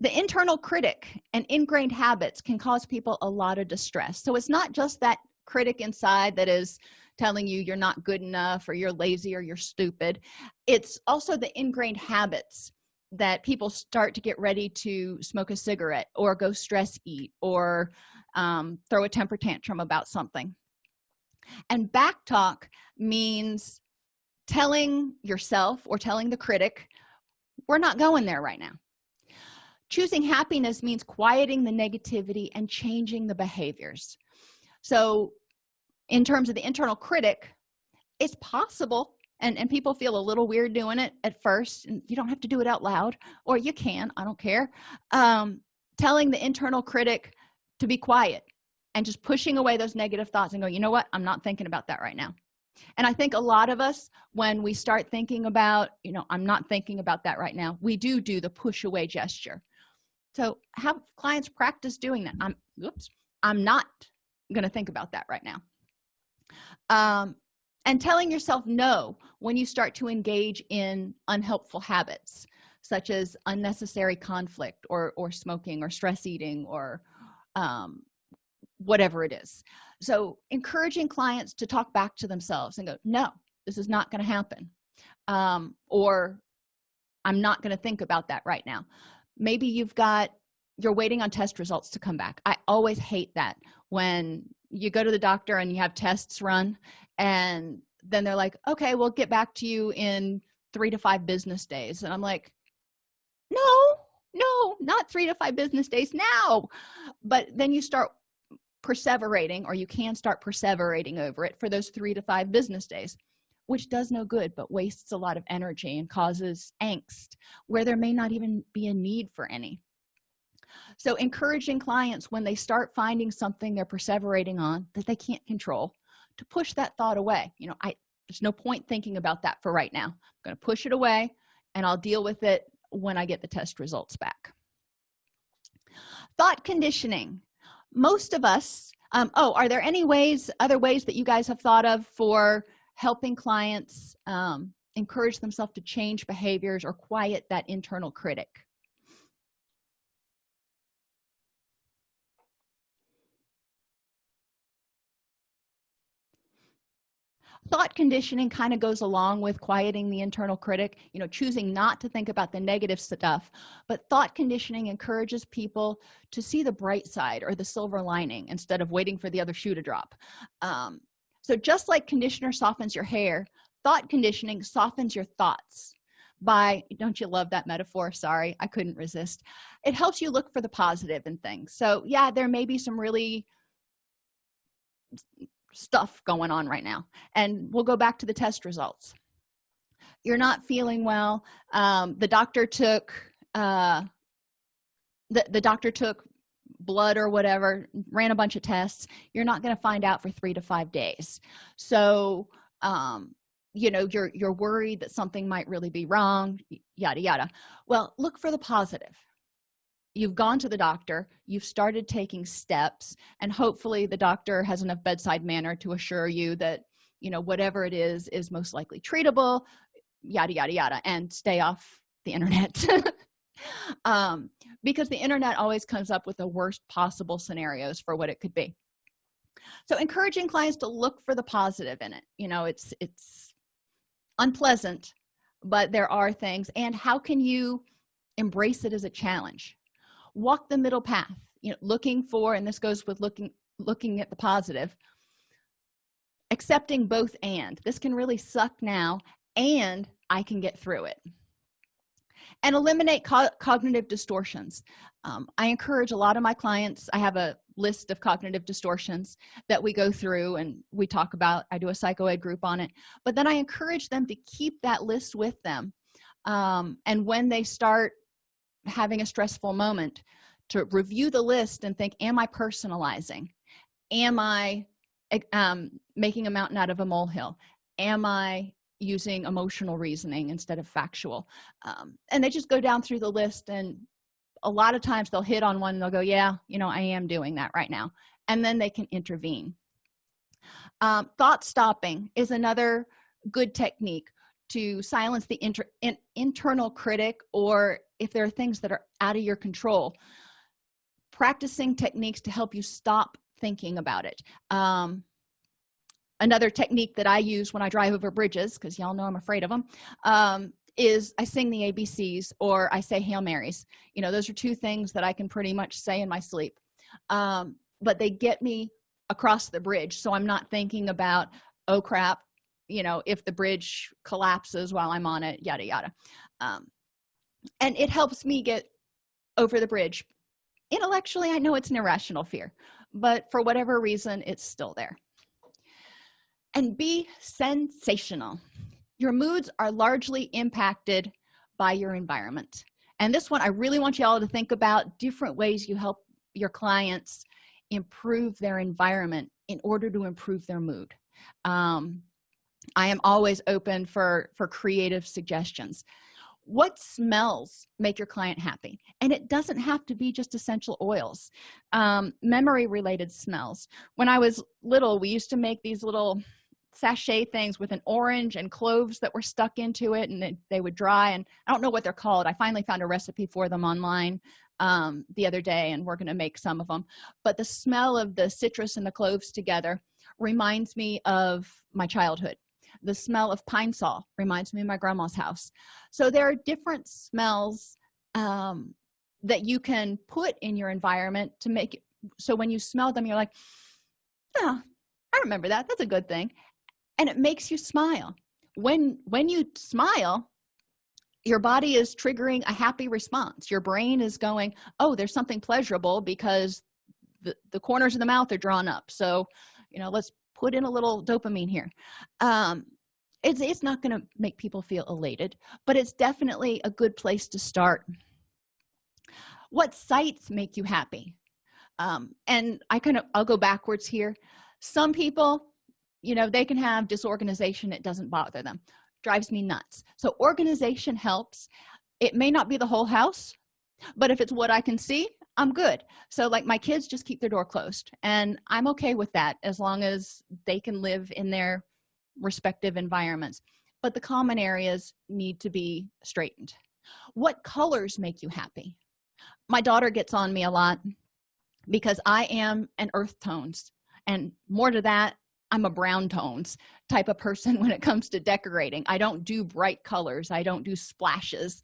the internal critic and ingrained habits can cause people a lot of distress. So it's not just that critic inside that is telling you you're not good enough or you're lazy or you're stupid. It's also the ingrained habits that people start to get ready to smoke a cigarette or go stress eat or um, throw a temper tantrum about something. And back talk means telling yourself or telling the critic we're not going there right now choosing happiness means quieting the negativity and changing the behaviors. So in terms of the internal critic it's possible and and people feel a little weird doing it at first and you don't have to do it out loud or you can i don't care. Um, telling the internal critic to be quiet and just pushing away those negative thoughts and go you know what? I'm not thinking about that right now. And i think a lot of us when we start thinking about you know i'm not thinking about that right now we do do the push away gesture so have clients practice doing that. I'm oops i'm not going to think about that right now. Um, and telling yourself no when you start to engage in unhelpful habits such as unnecessary conflict or or smoking or stress eating or um, whatever it is. So encouraging clients to talk back to themselves and go no this is not going to happen um, or i'm not going to think about that right now maybe you've got you're waiting on test results to come back. I always hate that when you go to the doctor and you have tests run and then they're like okay we'll get back to you in three to five business days. And i'm like no no not three to five business days now. But then you start perseverating or you can start perseverating over it for those three to five business days which does no good but wastes a lot of energy and causes angst where there may not even be a need for any. So encouraging clients when they start finding something they're perseverating on that they can't control to push that thought away. You know i there's no point thinking about that for right now. I'm going to push it away and i'll deal with it when i get the test results back. Thought conditioning. Most of us um, oh are there any ways other ways that you guys have thought of for helping clients um, encourage themselves to change behaviors or quiet that internal critic. Thought conditioning kind of goes along with quieting the internal critic you know choosing not to think about the negative stuff but thought conditioning encourages people to see the bright side or the silver lining instead of waiting for the other shoe to drop. Um, so just like conditioner softens your hair thought conditioning softens your thoughts. By don't you love that metaphor? Sorry i couldn't resist. It helps you look for the positive in things. So yeah there may be some really stuff going on right now. And we'll go back to the test results. You're not feeling well. Um, the doctor took uh, the, the doctor took blood or whatever ran a bunch of tests you're not going to find out for three to five days. So um, you know you're you're worried that something might really be wrong yada yada. Well look for the positive. You've gone to the doctor you've started taking steps and hopefully the doctor has enough bedside manner to assure you that you know whatever it is is most likely treatable yada yada yada and stay off the internet. Um, because the internet always comes up with the worst possible scenarios for what it could be. So encouraging clients to look for the positive in it. You know it's it's unpleasant but there are things. And how can you embrace it as a challenge? Walk the middle path. You know looking for and this goes with looking looking at the positive accepting both and. This can really suck now and i can get through it and eliminate co cognitive distortions. Um, i encourage a lot of my clients i have a list of cognitive distortions that we go through and we talk about i do a psychoed group on it but then i encourage them to keep that list with them um, and when they start having a stressful moment to review the list and think am i personalizing? Am i um, making a mountain out of a molehill? Am i using emotional reasoning instead of factual. Um, and they just go down through the list and a lot of times they'll hit on one and they'll go yeah you know i am doing that right now. And then they can intervene. Um, thought stopping is another good technique to silence the inter in, internal critic or if there are things that are out of your control. Practicing techniques to help you stop thinking about it. Um, another technique that i use when i drive over bridges because y'all know i'm afraid of them um, is i sing the abcs or i say hail marys. You know those are two things that i can pretty much say in my sleep. Um, but they get me across the bridge so i'm not thinking about oh crap you know if the bridge collapses while i'm on it yada yada. Um, and it helps me get over the bridge. Intellectually i know it's an irrational fear but for whatever reason it's still there and be sensational. Your moods are largely impacted by your environment. And this one i really want you all to think about different ways you help your clients improve their environment in order to improve their mood. Um, i am always open for for creative suggestions. What smells make your client happy? And it doesn't have to be just essential oils. Um, memory related smells. When i was little we used to make these little sachet things with an orange and cloves that were stuck into it and they would dry and i don't know what they're called. I finally found a recipe for them online um, the other day and we're going to make some of them but the smell of the citrus and the cloves together reminds me of my childhood. The smell of pine sol reminds me of my grandma's house. So there are different smells um, that you can put in your environment to make it so when you smell them you're like oh i remember that. That's a good thing and it makes you smile. When when you smile your body is triggering a happy response. Your brain is going oh there's something pleasurable because the, the corners of the mouth are drawn up. So you know let's put in a little dopamine here. Um, it's, it's not going to make people feel elated but it's definitely a good place to start. What sights make you happy? Um, and i kind of i'll go backwards here. Some people you know they can have disorganization it doesn't bother them. Drives me nuts. So organization helps. It may not be the whole house but if it's what i can see i'm good. So like my kids just keep their door closed and i'm okay with that as long as they can live in their respective environments. But the common areas need to be straightened. What colors make you happy? My daughter gets on me a lot because i am an earth tones and more to that i'm a brown tones type of person when it comes to decorating. I don't do bright colors. I don't do splashes.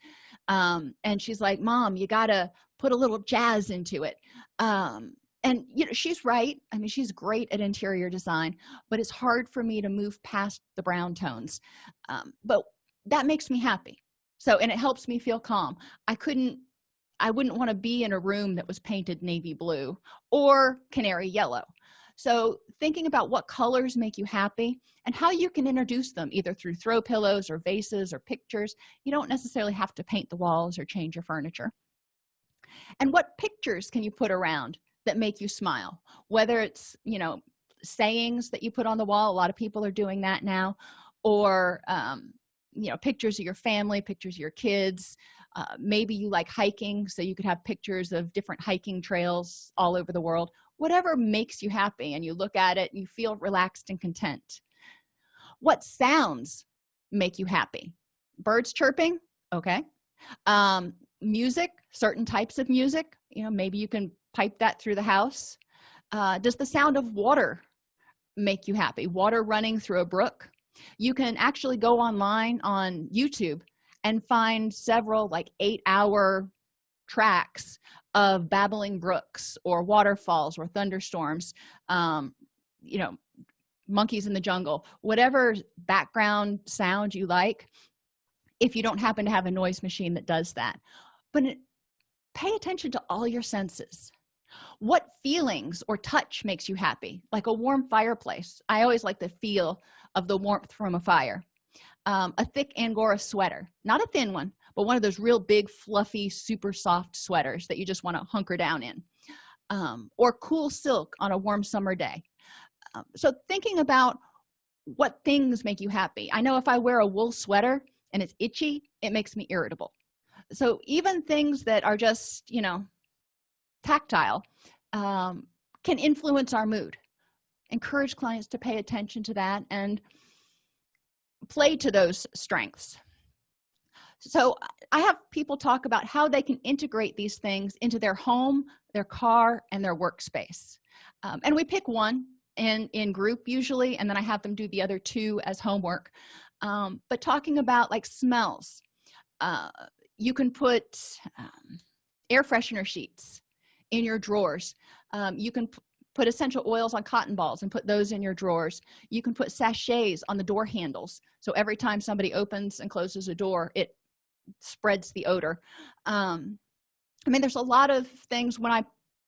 Um, and she's like mom you gotta put a little jazz into it. Um, and you know she's right. I mean she's great at interior design but it's hard for me to move past the brown tones. Um, but that makes me happy. So and it helps me feel calm. I couldn't i wouldn't want to be in a room that was painted navy blue or canary yellow so thinking about what colors make you happy and how you can introduce them either through throw pillows or vases or pictures you don't necessarily have to paint the walls or change your furniture. And what pictures can you put around that make you smile? Whether it's you know sayings that you put on the wall a lot of people are doing that now or um, you know pictures of your family pictures of your kids uh, maybe you like hiking so you could have pictures of different hiking trails all over the world whatever makes you happy and you look at it you feel relaxed and content. What sounds make you happy? Birds chirping? Okay. Um, music certain types of music you know maybe you can pipe that through the house. Uh, does the sound of water make you happy? Water running through a brook? You can actually go online on youtube and find several like eight hour tracks of babbling brooks or waterfalls or thunderstorms um, you know monkeys in the jungle whatever background sound you like if you don't happen to have a noise machine that does that. But pay attention to all your senses. What feelings or touch makes you happy? Like a warm fireplace. I always like the feel of the warmth from a fire. Um, a thick angora sweater not a thin one but one of those real big fluffy super soft sweaters that you just want to hunker down in um, or cool silk on a warm summer day. Um, so thinking about what things make you happy i know if i wear a wool sweater and it's itchy it makes me irritable. So even things that are just you know tactile um, can influence our mood. Encourage clients to pay attention to that and play to those strengths so i have people talk about how they can integrate these things into their home their car and their workspace. Um, and we pick one in in group usually and then i have them do the other two as homework. Um, but talking about like smells uh, you can put um, air freshener sheets in your drawers. Um, you can put essential oils on cotton balls and put those in your drawers. You can put sachets on the door handles. So every time somebody opens and closes a door it spreads the odor. Um, i mean there's a lot of things when i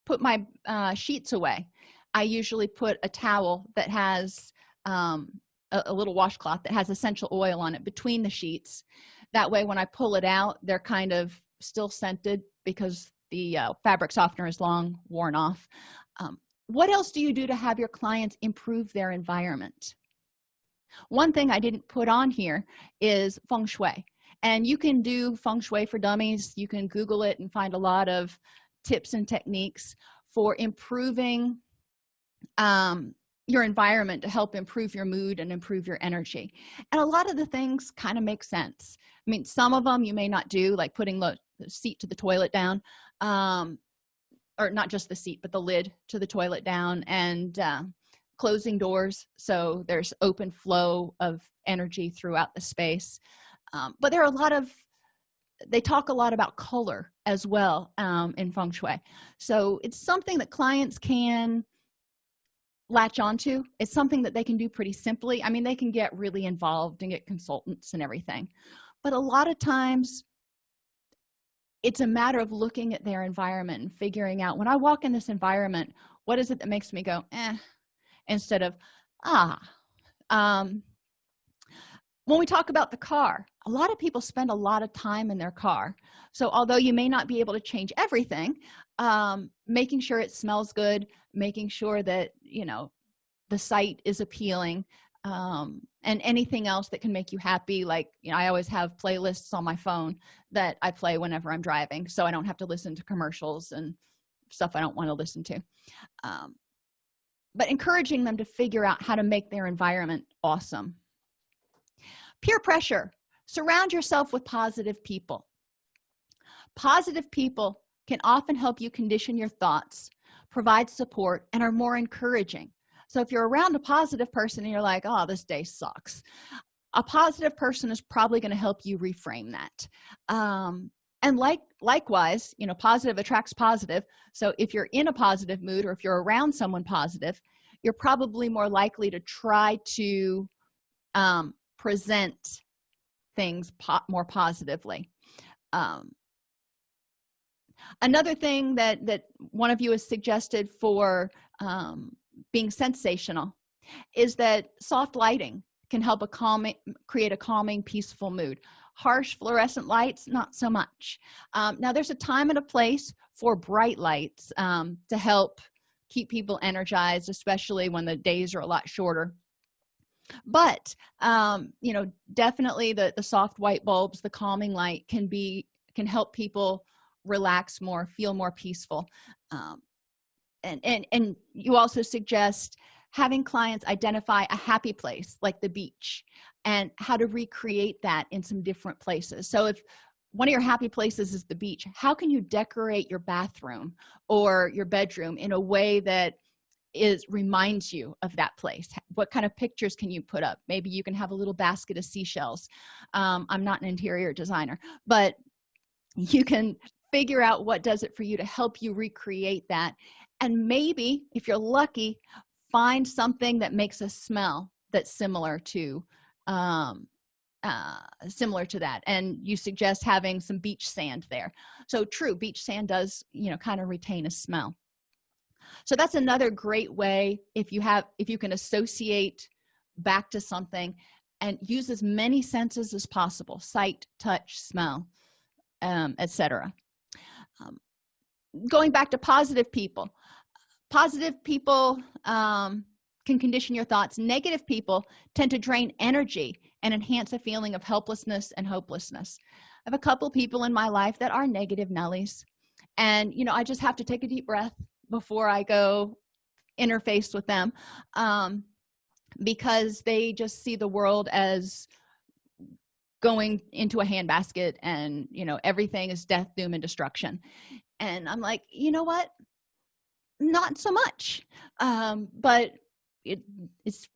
put my uh, sheets away i usually put a towel that has um, a, a little washcloth that has essential oil on it between the sheets. That way when i pull it out they're kind of still scented because the uh, fabric softener is long worn off. Um, what else do you do to have your clients improve their environment? One thing i didn't put on here is feng shui and you can do feng shui for dummies. You can google it and find a lot of tips and techniques for improving um, your environment to help improve your mood and improve your energy. And a lot of the things kind of make sense. I mean some of them you may not do like putting the seat to the toilet down um, or not just the seat but the lid to the toilet down and uh, closing doors. So there's open flow of energy throughout the space um, but there are a lot of they talk a lot about color as well um, in feng shui. So it's something that clients can latch onto. It's something that they can do pretty simply. I mean they can get really involved and get consultants and everything. But a lot of times it's a matter of looking at their environment and figuring out when i walk in this environment what is it that makes me go eh instead of ah um, when we talk about the car a lot of people spend a lot of time in their car. So although you may not be able to change everything um, making sure it smells good making sure that you know the sight is appealing um, and anything else that can make you happy like you know i always have playlists on my phone that i play whenever i'm driving so i don't have to listen to commercials and stuff i don't want to listen to. Um, but encouraging them to figure out how to make their environment awesome peer pressure. Surround yourself with positive people. Positive people can often help you condition your thoughts provide support and are more encouraging. So if you're around a positive person and you're like oh this day sucks a positive person is probably going to help you reframe that. Um, and like likewise you know positive attracts positive. So if you're in a positive mood or if you're around someone positive you're probably more likely to try to um, present things po more positively. Um, another thing that that one of you has suggested for um, being sensational is that soft lighting can help a calming create a calming peaceful mood. Harsh fluorescent lights not so much. Um, now there's a time and a place for bright lights um, to help keep people energized especially when the days are a lot shorter but um, you know definitely the the soft white bulbs the calming light can be can help people relax more feel more peaceful. Um, and and and you also suggest having clients identify a happy place like the beach and how to recreate that in some different places. So if one of your happy places is the beach how can you decorate your bathroom or your bedroom in a way that is reminds you of that place? What kind of pictures can you put up? Maybe you can have a little basket of seashells. Um, i'm not an interior designer but you can figure out what does it for you to help you recreate that. And maybe if you're lucky find something that makes a smell that's similar to um, uh, similar to that. And you suggest having some beach sand there. So true beach sand does you know kind of retain a smell so that's another great way if you have if you can associate back to something and use as many senses as possible sight touch smell um, etc um, going back to positive people positive people um, can condition your thoughts. Negative people tend to drain energy and enhance a feeling of helplessness and hopelessness. I have a couple people in my life that are negative nellies. And you know i just have to take a deep breath before i go interface with them um, because they just see the world as going into a handbasket and you know everything is death doom and destruction. And i'm like you know what? Not so much. Um, but it, it's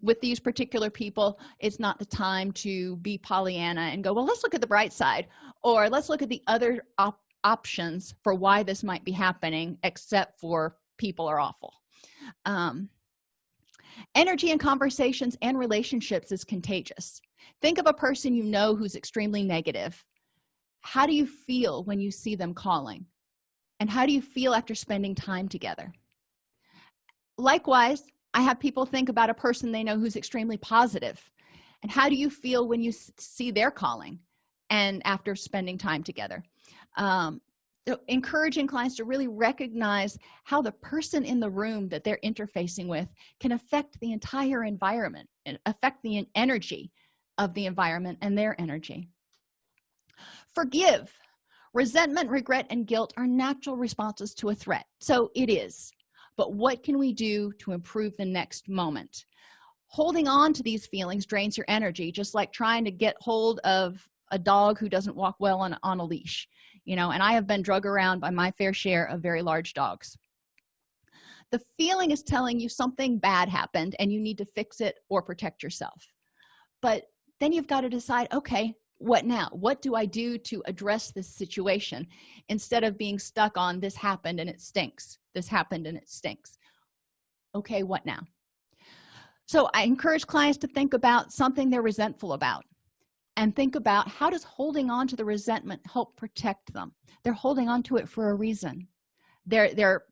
with these particular people it's not the time to be pollyanna and go well let's look at the bright side or let's look at the other op options for why this might be happening except for people are awful. Um, energy in conversations and relationships is contagious. Think of a person you know who's extremely negative. How do you feel when you see them calling? And how do you feel after spending time together? Likewise i have people think about a person they know who's extremely positive. And how do you feel when you see they're calling and after spending time together um, encouraging clients to really recognize how the person in the room that they're interfacing with can affect the entire environment and affect the energy of the environment and their energy. Forgive. Resentment regret and guilt are natural responses to a threat. So it is. But what can we do to improve the next moment? Holding on to these feelings drains your energy just like trying to get hold of a dog who doesn't walk well on, on a leash you know and i have been drug around by my fair share of very large dogs. The feeling is telling you something bad happened and you need to fix it or protect yourself. But then you've got to decide okay what now? What do i do to address this situation instead of being stuck on this happened and it stinks this happened and it stinks? Okay what now? So i encourage clients to think about something they're resentful about and think about how does holding on to the resentment help protect them? They're holding on to it for a reason. They're they're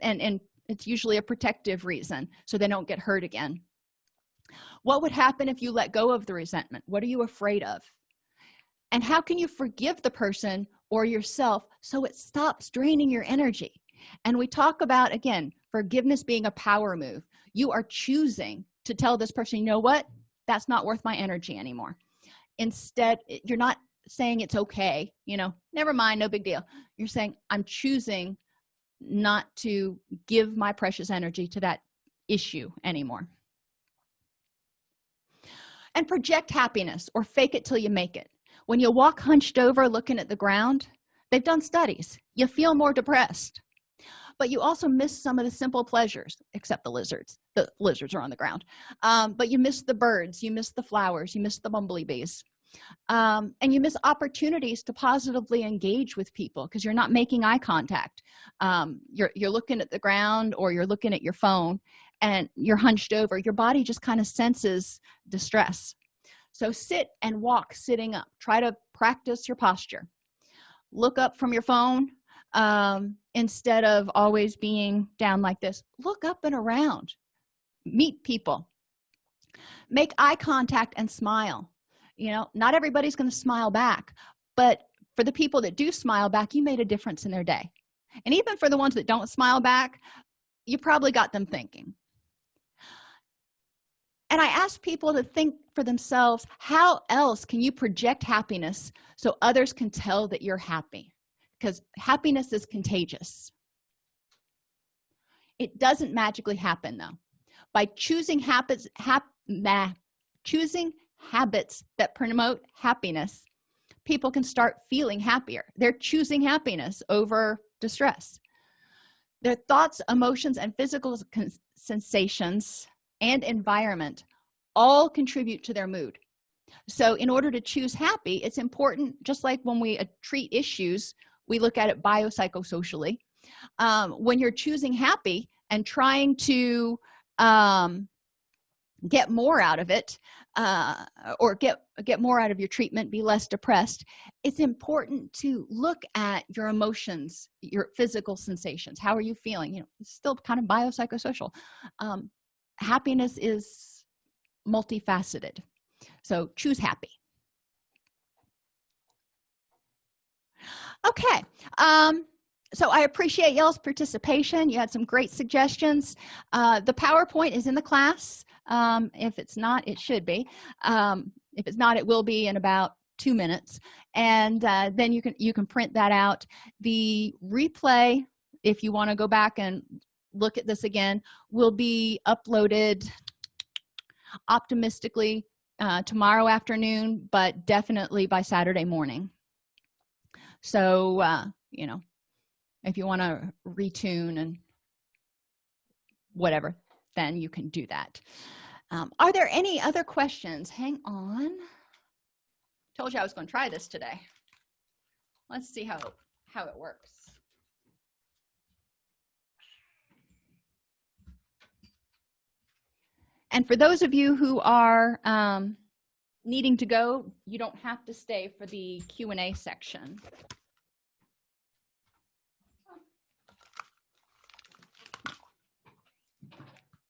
and and it's usually a protective reason so they don't get hurt again. What would happen if you let go of the resentment? What are you afraid of? And how can you forgive the person or yourself so it stops draining your energy? And we talk about again forgiveness being a power move. You are choosing to tell this person you know what? That's not worth my energy anymore instead you're not saying it's okay you know never mind no big deal. You're saying i'm choosing not to give my precious energy to that issue anymore. And project happiness or fake it till you make it. When you walk hunched over looking at the ground they've done studies. You feel more depressed. But you also miss some of the simple pleasures except the lizards the lizards are on the ground. Um, but you miss the birds you miss the flowers you miss the bumblebees. Um, and you miss opportunities to positively engage with people because you're not making eye contact. Um, you're you're looking at the ground or you're looking at your phone and you're hunched over. Your body just kind of senses distress so sit and walk sitting up. Try to practice your posture. Look up from your phone um, instead of always being down like this. Look up and around meet people. Make eye contact and smile. You know not everybody's going to smile back but for the people that do smile back you made a difference in their day. And even for the ones that don't smile back you probably got them thinking. And i ask people to think for themselves how else can you project happiness so others can tell that you're happy? Because happiness is contagious. It doesn't magically happen though by choosing habits hap nah, choosing habits that promote happiness. People can start feeling happier. They're choosing happiness over distress. Their thoughts emotions and physical sensations and environment all contribute to their mood. So in order to choose happy it's important just like when we uh, treat issues we look at it biopsychosocially um, when you're choosing happy and trying to um, get more out of it uh, or get get more out of your treatment be less depressed it's important to look at your emotions your physical sensations. How are you feeling? You know still kind of biopsychosocial. Um, happiness is multifaceted. So choose happy. Okay um so i appreciate y'all's participation. You had some great suggestions. Uh, the powerpoint is in the class. Um, if it's not it should be. Um, if it's not it will be in about two minutes. And uh, then you can you can print that out. The replay if you want to go back and look at this again will be uploaded optimistically uh, tomorrow afternoon but definitely by saturday morning. So uh, you know if you want to retune and whatever then you can do that. Um, are there any other questions? Hang on. Told you i was going to try this today. Let's see how how it works. And for those of you who are um, needing to go you don't have to stay for the Q and A section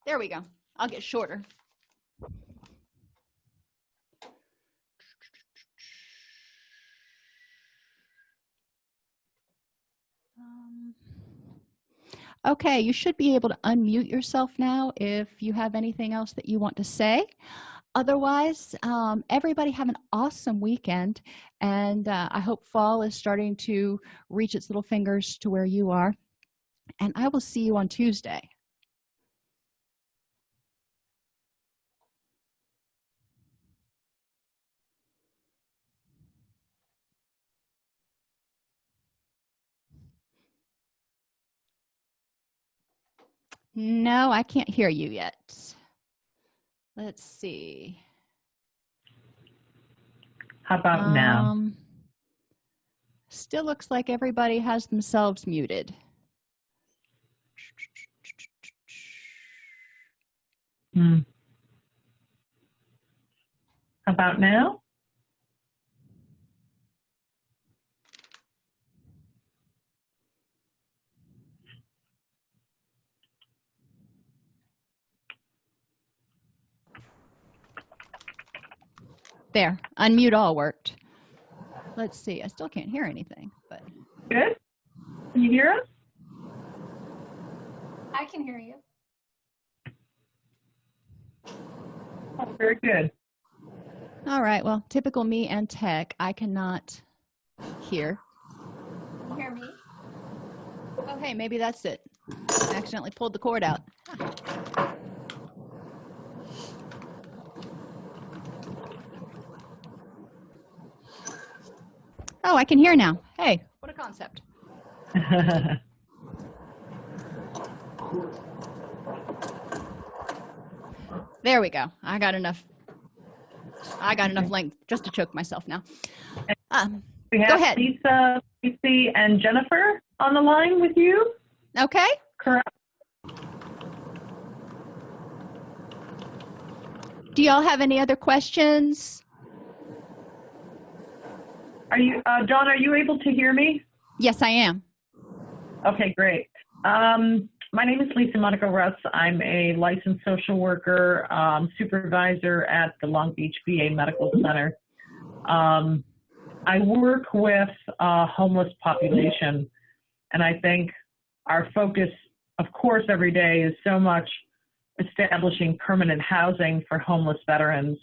there we go. I'll get shorter. Um, okay you should be able to unmute yourself now if you have anything else that you want to say. Otherwise um, everybody have an awesome weekend and uh, i hope fall is starting to reach its little fingers to where you are. And i will see you on tuesday no i can't hear you yet. Let's see. How about um, now still looks like everybody has themselves muted. Hmm. How about now there unmute all worked. Let's see i still can't hear anything but. Good. Can you hear us? I can hear you. Oh, very good. All right well typical me and tech i cannot hear. Can you hear me? Oh, okay maybe that's it. I accidentally pulled the cord out oh i can hear now. Hey. What a concept. There we go. I got enough. I got enough length just to choke myself now. Um, we have go ahead. Lisa Lucy, and jennifer on the line with you. Okay. Correct. Do y'all have any other questions are you, uh, John, are you able to hear me? Yes, I am. Okay, great. Um, my name is Lisa Monica Russ. I'm a licensed social worker, um, supervisor at the Long Beach VA Medical Center. Um, I work with a homeless population, and I think our focus, of course, every day is so much establishing permanent housing for homeless veterans.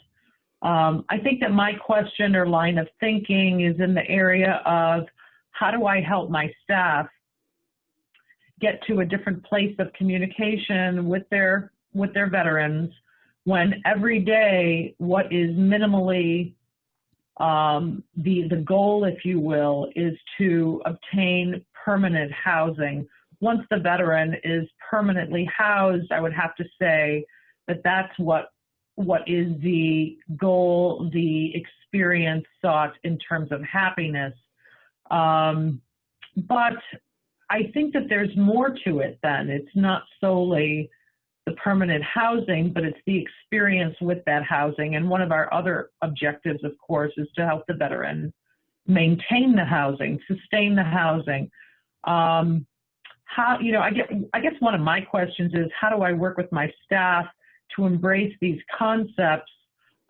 Um, I think that my question or line of thinking is in the area of how do I help my staff get to a different place of communication with their with their veterans when every day what is minimally um, the the goal, if you will, is to obtain permanent housing. Once the veteran is permanently housed, I would have to say that that's what what is the goal, the experience sought in terms of happiness. Um, but I think that there's more to it than it's not solely the permanent housing, but it's the experience with that housing. And one of our other objectives, of course, is to help the veteran maintain the housing, sustain the housing. Um, how, you know, I get, I guess one of my questions is how do I work with my staff to embrace these concepts,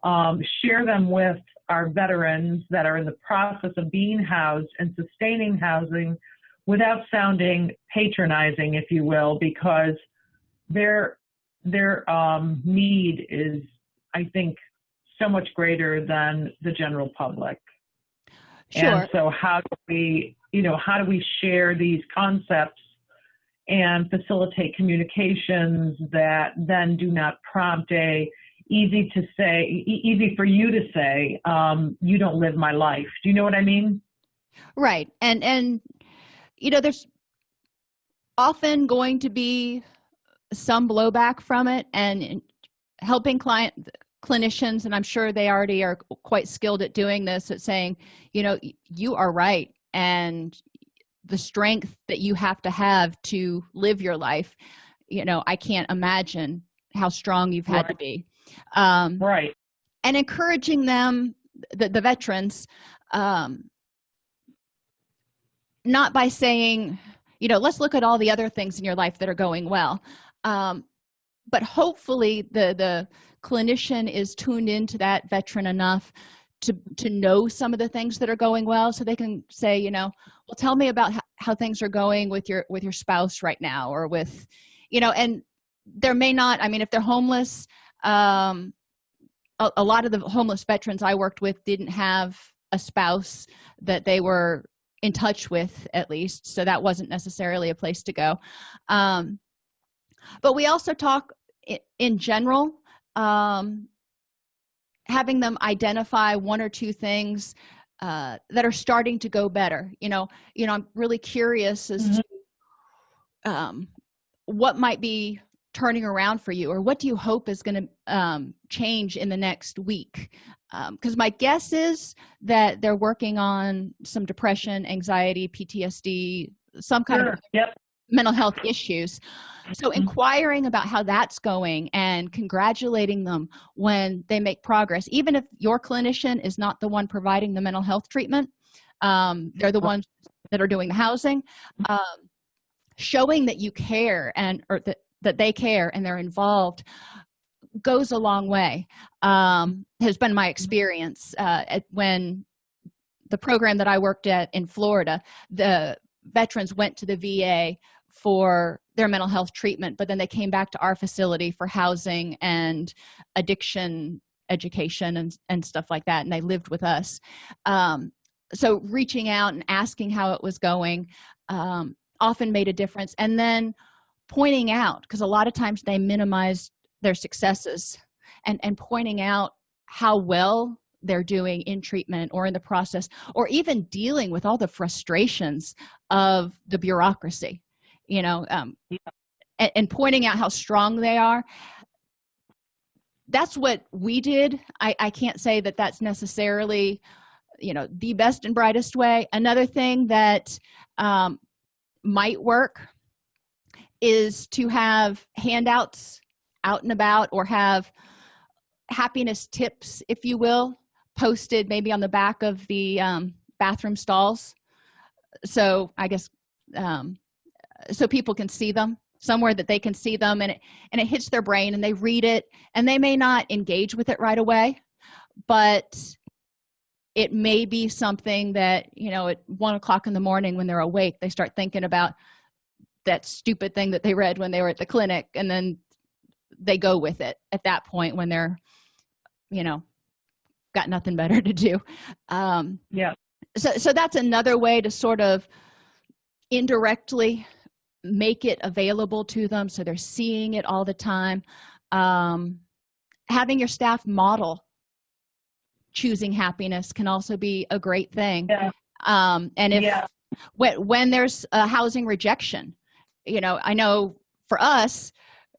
um, share them with our veterans that are in the process of being housed and sustaining housing without sounding patronizing, if you will, because their their um, need is, I think, so much greater than the general public. Sure. And so, how do we, you know, how do we share these concepts and facilitate communications that then do not prompt a easy to say, easy for you to say, um, you don't live my life. Do you know what I mean? right and and you know there's often going to be some blowback from it and helping client clinicians and i'm sure they already are quite skilled at doing this at saying you know you are right and the strength that you have to have to live your life. You know i can't imagine how strong you've had right. to be. Um, right. and encouraging them the, the veterans um, not by saying you know let's look at all the other things in your life that are going well. Um, but hopefully the the clinician is tuned into that veteran enough to to know some of the things that are going well so they can say you know well tell me about how, how things are going with your with your spouse right now or with you know and there may not i mean if they're homeless um a, a lot of the homeless veterans i worked with didn't have a spouse that they were in touch with at least so that wasn't necessarily a place to go. Um but we also talk in, in general um having them identify one or two things uh, that are starting to go better you know you know i'm really curious as Mhm. to um, what might be turning around for you or what do you hope is going to um, change in the next week because my guess is that they're working on some depression anxiety ptsd some kind Sure. of Yep. mental health issues so Mhm. inquiring about how that's going and congratulating them when they make progress even if your clinician is not the one providing the mental health treatment um, they're the ones that are doing the housing um, showing that you care and or that, that they care and they're involved goes a long way um, has been my experience uh, at when the program that i worked at in florida the veterans went to the va for their mental health treatment but then they came back to our facility for housing and addiction education and, and stuff like that and they lived with us. Um, so reaching out and asking how it was going um, often made a difference. And then pointing out because a lot of times they minimize their successes and and pointing out how well they're doing in treatment or in the process or even dealing with all the frustrations of the bureaucracy you know um, and, and pointing out how strong they are. That's what we did. I, I can't say that that's necessarily you know the best and brightest way. Another thing that um, might work is to have handouts out and about or have happiness tips if you will posted maybe on the back of the um, bathroom stalls. So i guess um, so people can see them somewhere that they can see them and it and it hits their brain and they read it and they may not engage with it right away but it may be something that you know at one o'clock in the morning when they're awake they start thinking about that stupid thing that they read when they were at the clinic and then they go with it at that point when they're you know got nothing better to do um Yeah. so so that's another way to sort of indirectly make it available to them so they're seeing it all the time. Um having your staff model choosing happiness can also be a great thing. Yeah. um and if Yeah. when when there's a housing rejection you know i know for us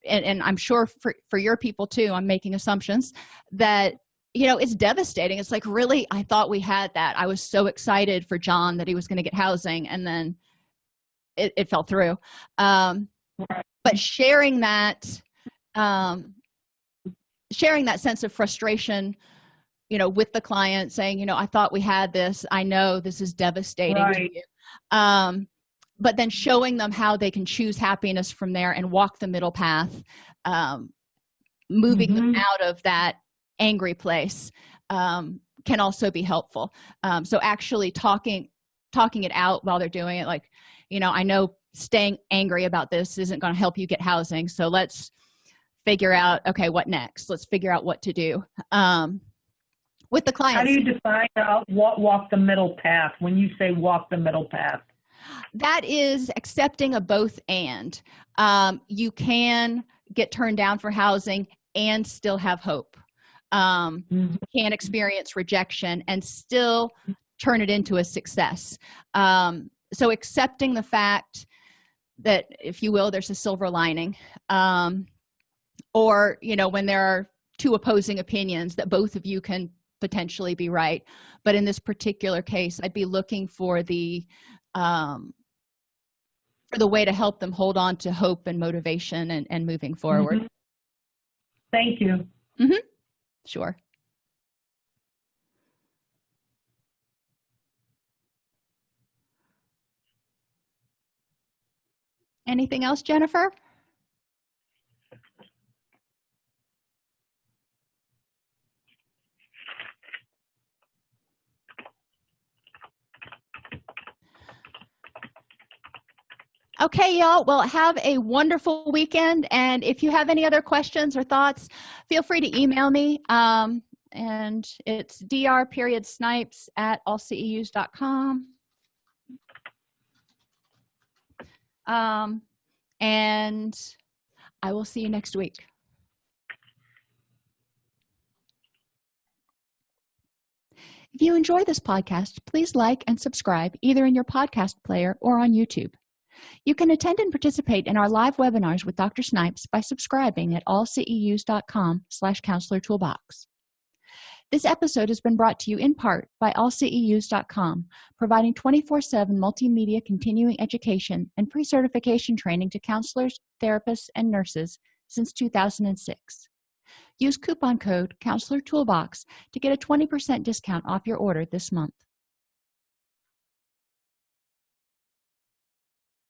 and, and i'm sure for for your people too i'm making assumptions that you know it's devastating. It's like really? I thought we had that. I was so excited for john that he was going to get housing and then it, it fell through. Um but sharing that um sharing that sense of frustration you know with the client saying you know i thought we had this. I know this is devastating Right. um but then showing them how they can choose happiness from there and walk the middle path um moving them Mhm. out of that angry place um can also be helpful. Um so actually talking talking it out while they're doing it like you know i know staying angry about this isn't going to help you get housing so let's figure out okay what next let's figure out what to do um with the clients. How do you define uh, walk, walk the middle path when you say walk the middle path? that is accepting a both and um you can get turned down for housing and still have hope um, Mhm. can experience rejection and still turn it into a success um, so accepting the fact that if you will there's a silver lining um, or you know when there are two opposing opinions that both of you can potentially be right but in this particular case i'd be looking for the um, for the way to help them hold on to hope and motivation and, and moving forward Mhm. Thank you. mm -hmm. sure anything else jennifer? Okay y'all. Well have a wonderful weekend and if you have any other questions or thoughts feel free to email me um, and it's dr period snipes at allceus.com um, and i will see you next week if you enjoy this podcast please like and subscribe either in your podcast player or on youtube you can attend and participate in our live webinars with Dr. Snipes by subscribing at allceus.com slash counselor toolbox. This episode has been brought to you in part by allceus.com, providing 24-7 multimedia continuing education and pre-certification training to counselors, therapists, and nurses since 2006. Use coupon code Counselor Toolbox to get a 20% discount off your order this month.